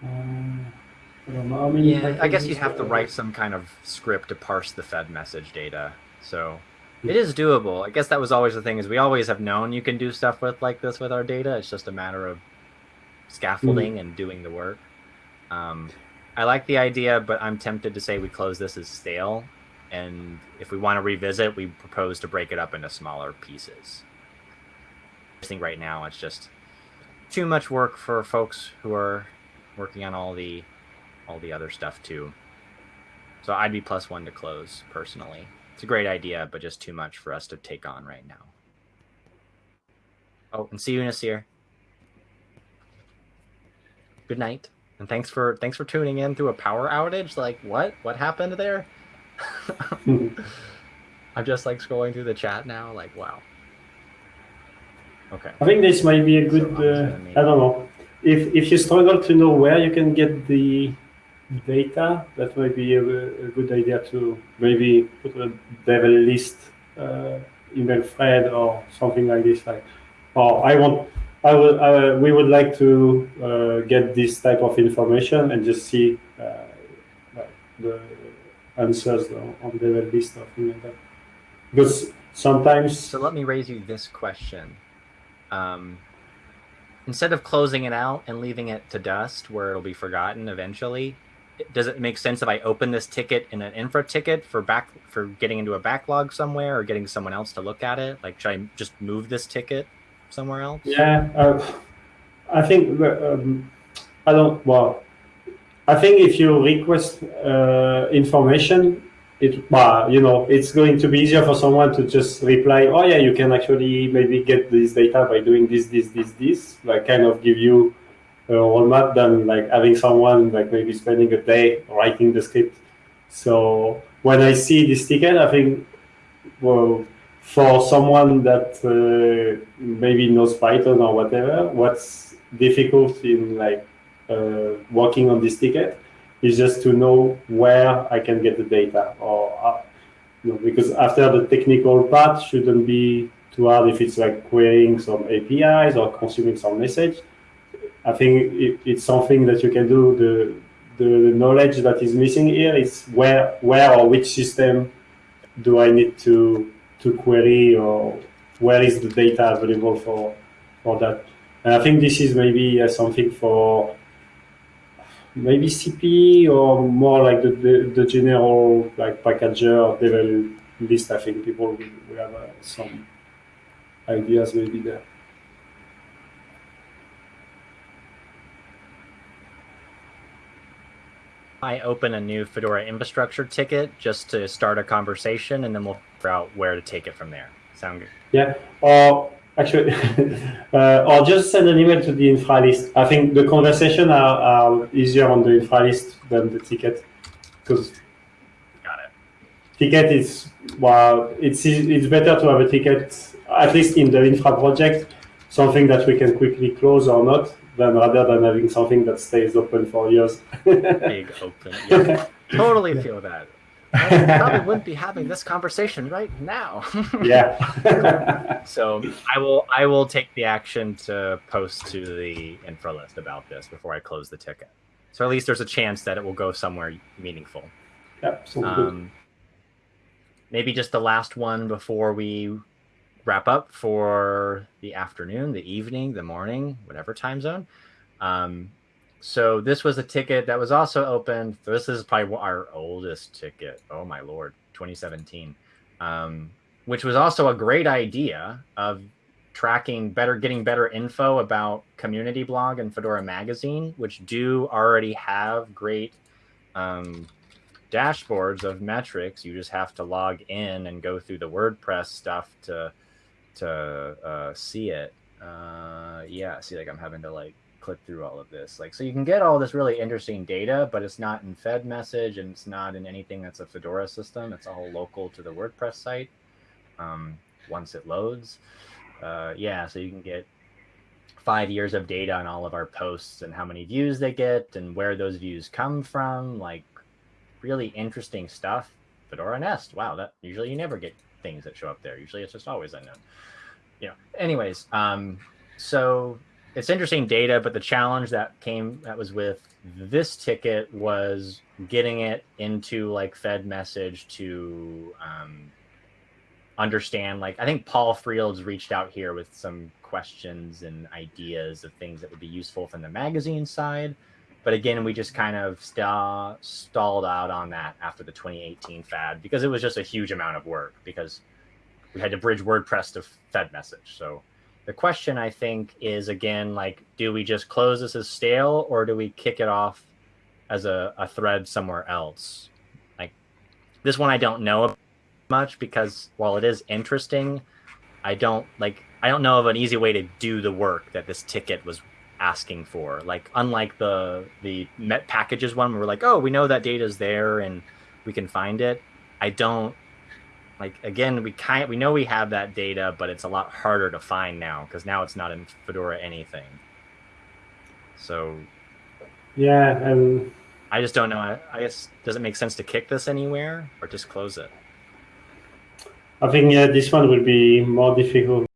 I don't know how many. Yeah, I guess you'd have to uh, write some kind of script to parse the fedmsg data. So it is doable. I guess that was always the thing is we always have known you can do stuff with like this with our data. It's just a matter of scaffolding and doing the work. Um, I like the idea, but I'm tempted to say we close this as stale. And if we want to revisit, we propose to break it up into smaller pieces. I think right now it's just too much work for folks who are working on all the all the other stuff too. So I'd be plus one to close personally. It's a great idea, but just too much for us to take on right now. Oh, and see you, Nasir. Good night, and thanks for thanks for tuning in through a power outage. Like, what? What happened there? I'm just like scrolling through the chat now. Like, wow. Okay. I think this might be a good. So, Uh, I don't know. If if you struggle to know where you can get the data, that might be a, a good idea to maybe put a devel list uh, email thread or something like this. Like, or I want, I would, uh, we would like to uh, get this type of information and just see uh, the answers on, on devel list or something like that. Because sometimes. So let me raise you this question. Um, instead of closing it out and leaving it to dust where it'll be forgotten eventually, does it make sense if I open this ticket in an infra ticket for back for getting into a backlog somewhere or getting someone else to look at it? Like, should I just move this ticket somewhere else? Yeah, uh, I think um, I don't. Well, I think if you request uh, information, it well, you know, it's going to be easier for someone to just reply. Oh yeah, you can actually maybe get this data by doing this, this, this, this. Like kind of give you a roadmap than like having someone like maybe spending a day writing the script. So when I see this ticket, I think well for someone that uh, maybe knows Python or whatever, what's difficult in like uh, working on this ticket is just to know where I can get the data, or uh, you know, because after the technical part shouldn't be too hard if it's like querying some APIs or consuming some message. I think it, it's something that you can do. The, the knowledge that is missing here is where where or which system do I need to to query or where is the data available for for that. And I think this is maybe uh, something for maybe CP or more like the, the, the general like packager level list. I think people will have uh, some ideas maybe there. I open a new Fedora infrastructure ticket just to start a conversation, and then we'll figure out where to take it from there. Sound good? Yeah, or actually, uh, or just send an email to the infra list. I think the conversation are, are easier on the infra list than the ticket because Got it. ticket is well, it's it's better to have a ticket at least in the infra project, something that we can quickly close or not, rather than having something that stays open for years. Big open. Yeah, totally feel that. I probably wouldn't be having this conversation right now. yeah. so I will I will take the action to post to the infra list about this before I close the ticket. So at least there's a chance that it will go somewhere meaningful. good. Um, maybe just the last one before we wrap up for the afternoon, the evening, the morning, whatever time zone. Um, so this was a ticket that was also open. This is probably our oldest ticket. Oh my lord, 2017, um, which was also a great idea of tracking better, getting better info about Community Blog and Fedora Magazine, which do already have great um, dashboards of metrics. You just have to log in and go through the WordPress stuff to to uh, see it. Uh, yeah, see, like I'm having to like click through all of this. Like, so you can get all this really interesting data, but it's not in fedmsg and it's not in anything that's a Fedora system. It's all local to the WordPress site. Um, once it loads, uh, yeah, so you can get five years of data on all of our posts and how many views they get and where those views come from. Like, really interesting stuff. Fedora Nest. Wow, that usually you never get things that show up there. Usually it's just always unknown. You know. Anyways, um, so it's interesting data, but the challenge that came that was with this ticket was getting it into like fedmsg to um, understand. Like I think Paul Frields reached out here with some questions and ideas of things that would be useful from the magazine side. But again, we just kind of sta- stalled out on that after the 2018 FAD because it was just a huge amount of work because we had to bridge WordPress to fedmsg. So the question I think is again like, do we just close this as stale or do we kick it off as a, a thread somewhere else? Like this one I don't know much because while it is interesting, I don't like I don't know of an easy way to do the work that this ticket was asking for. Like unlike the the met packages one, where we're like, oh, we know that data is there and we can find it. I don't like again we kind we know we have that data, but it's a lot harder to find now because now it's not in Fedora anything. So Yeah, and I just don't know. I, I guess does it make sense to kick this anywhere or just close it? I think yeah, this one will be more difficult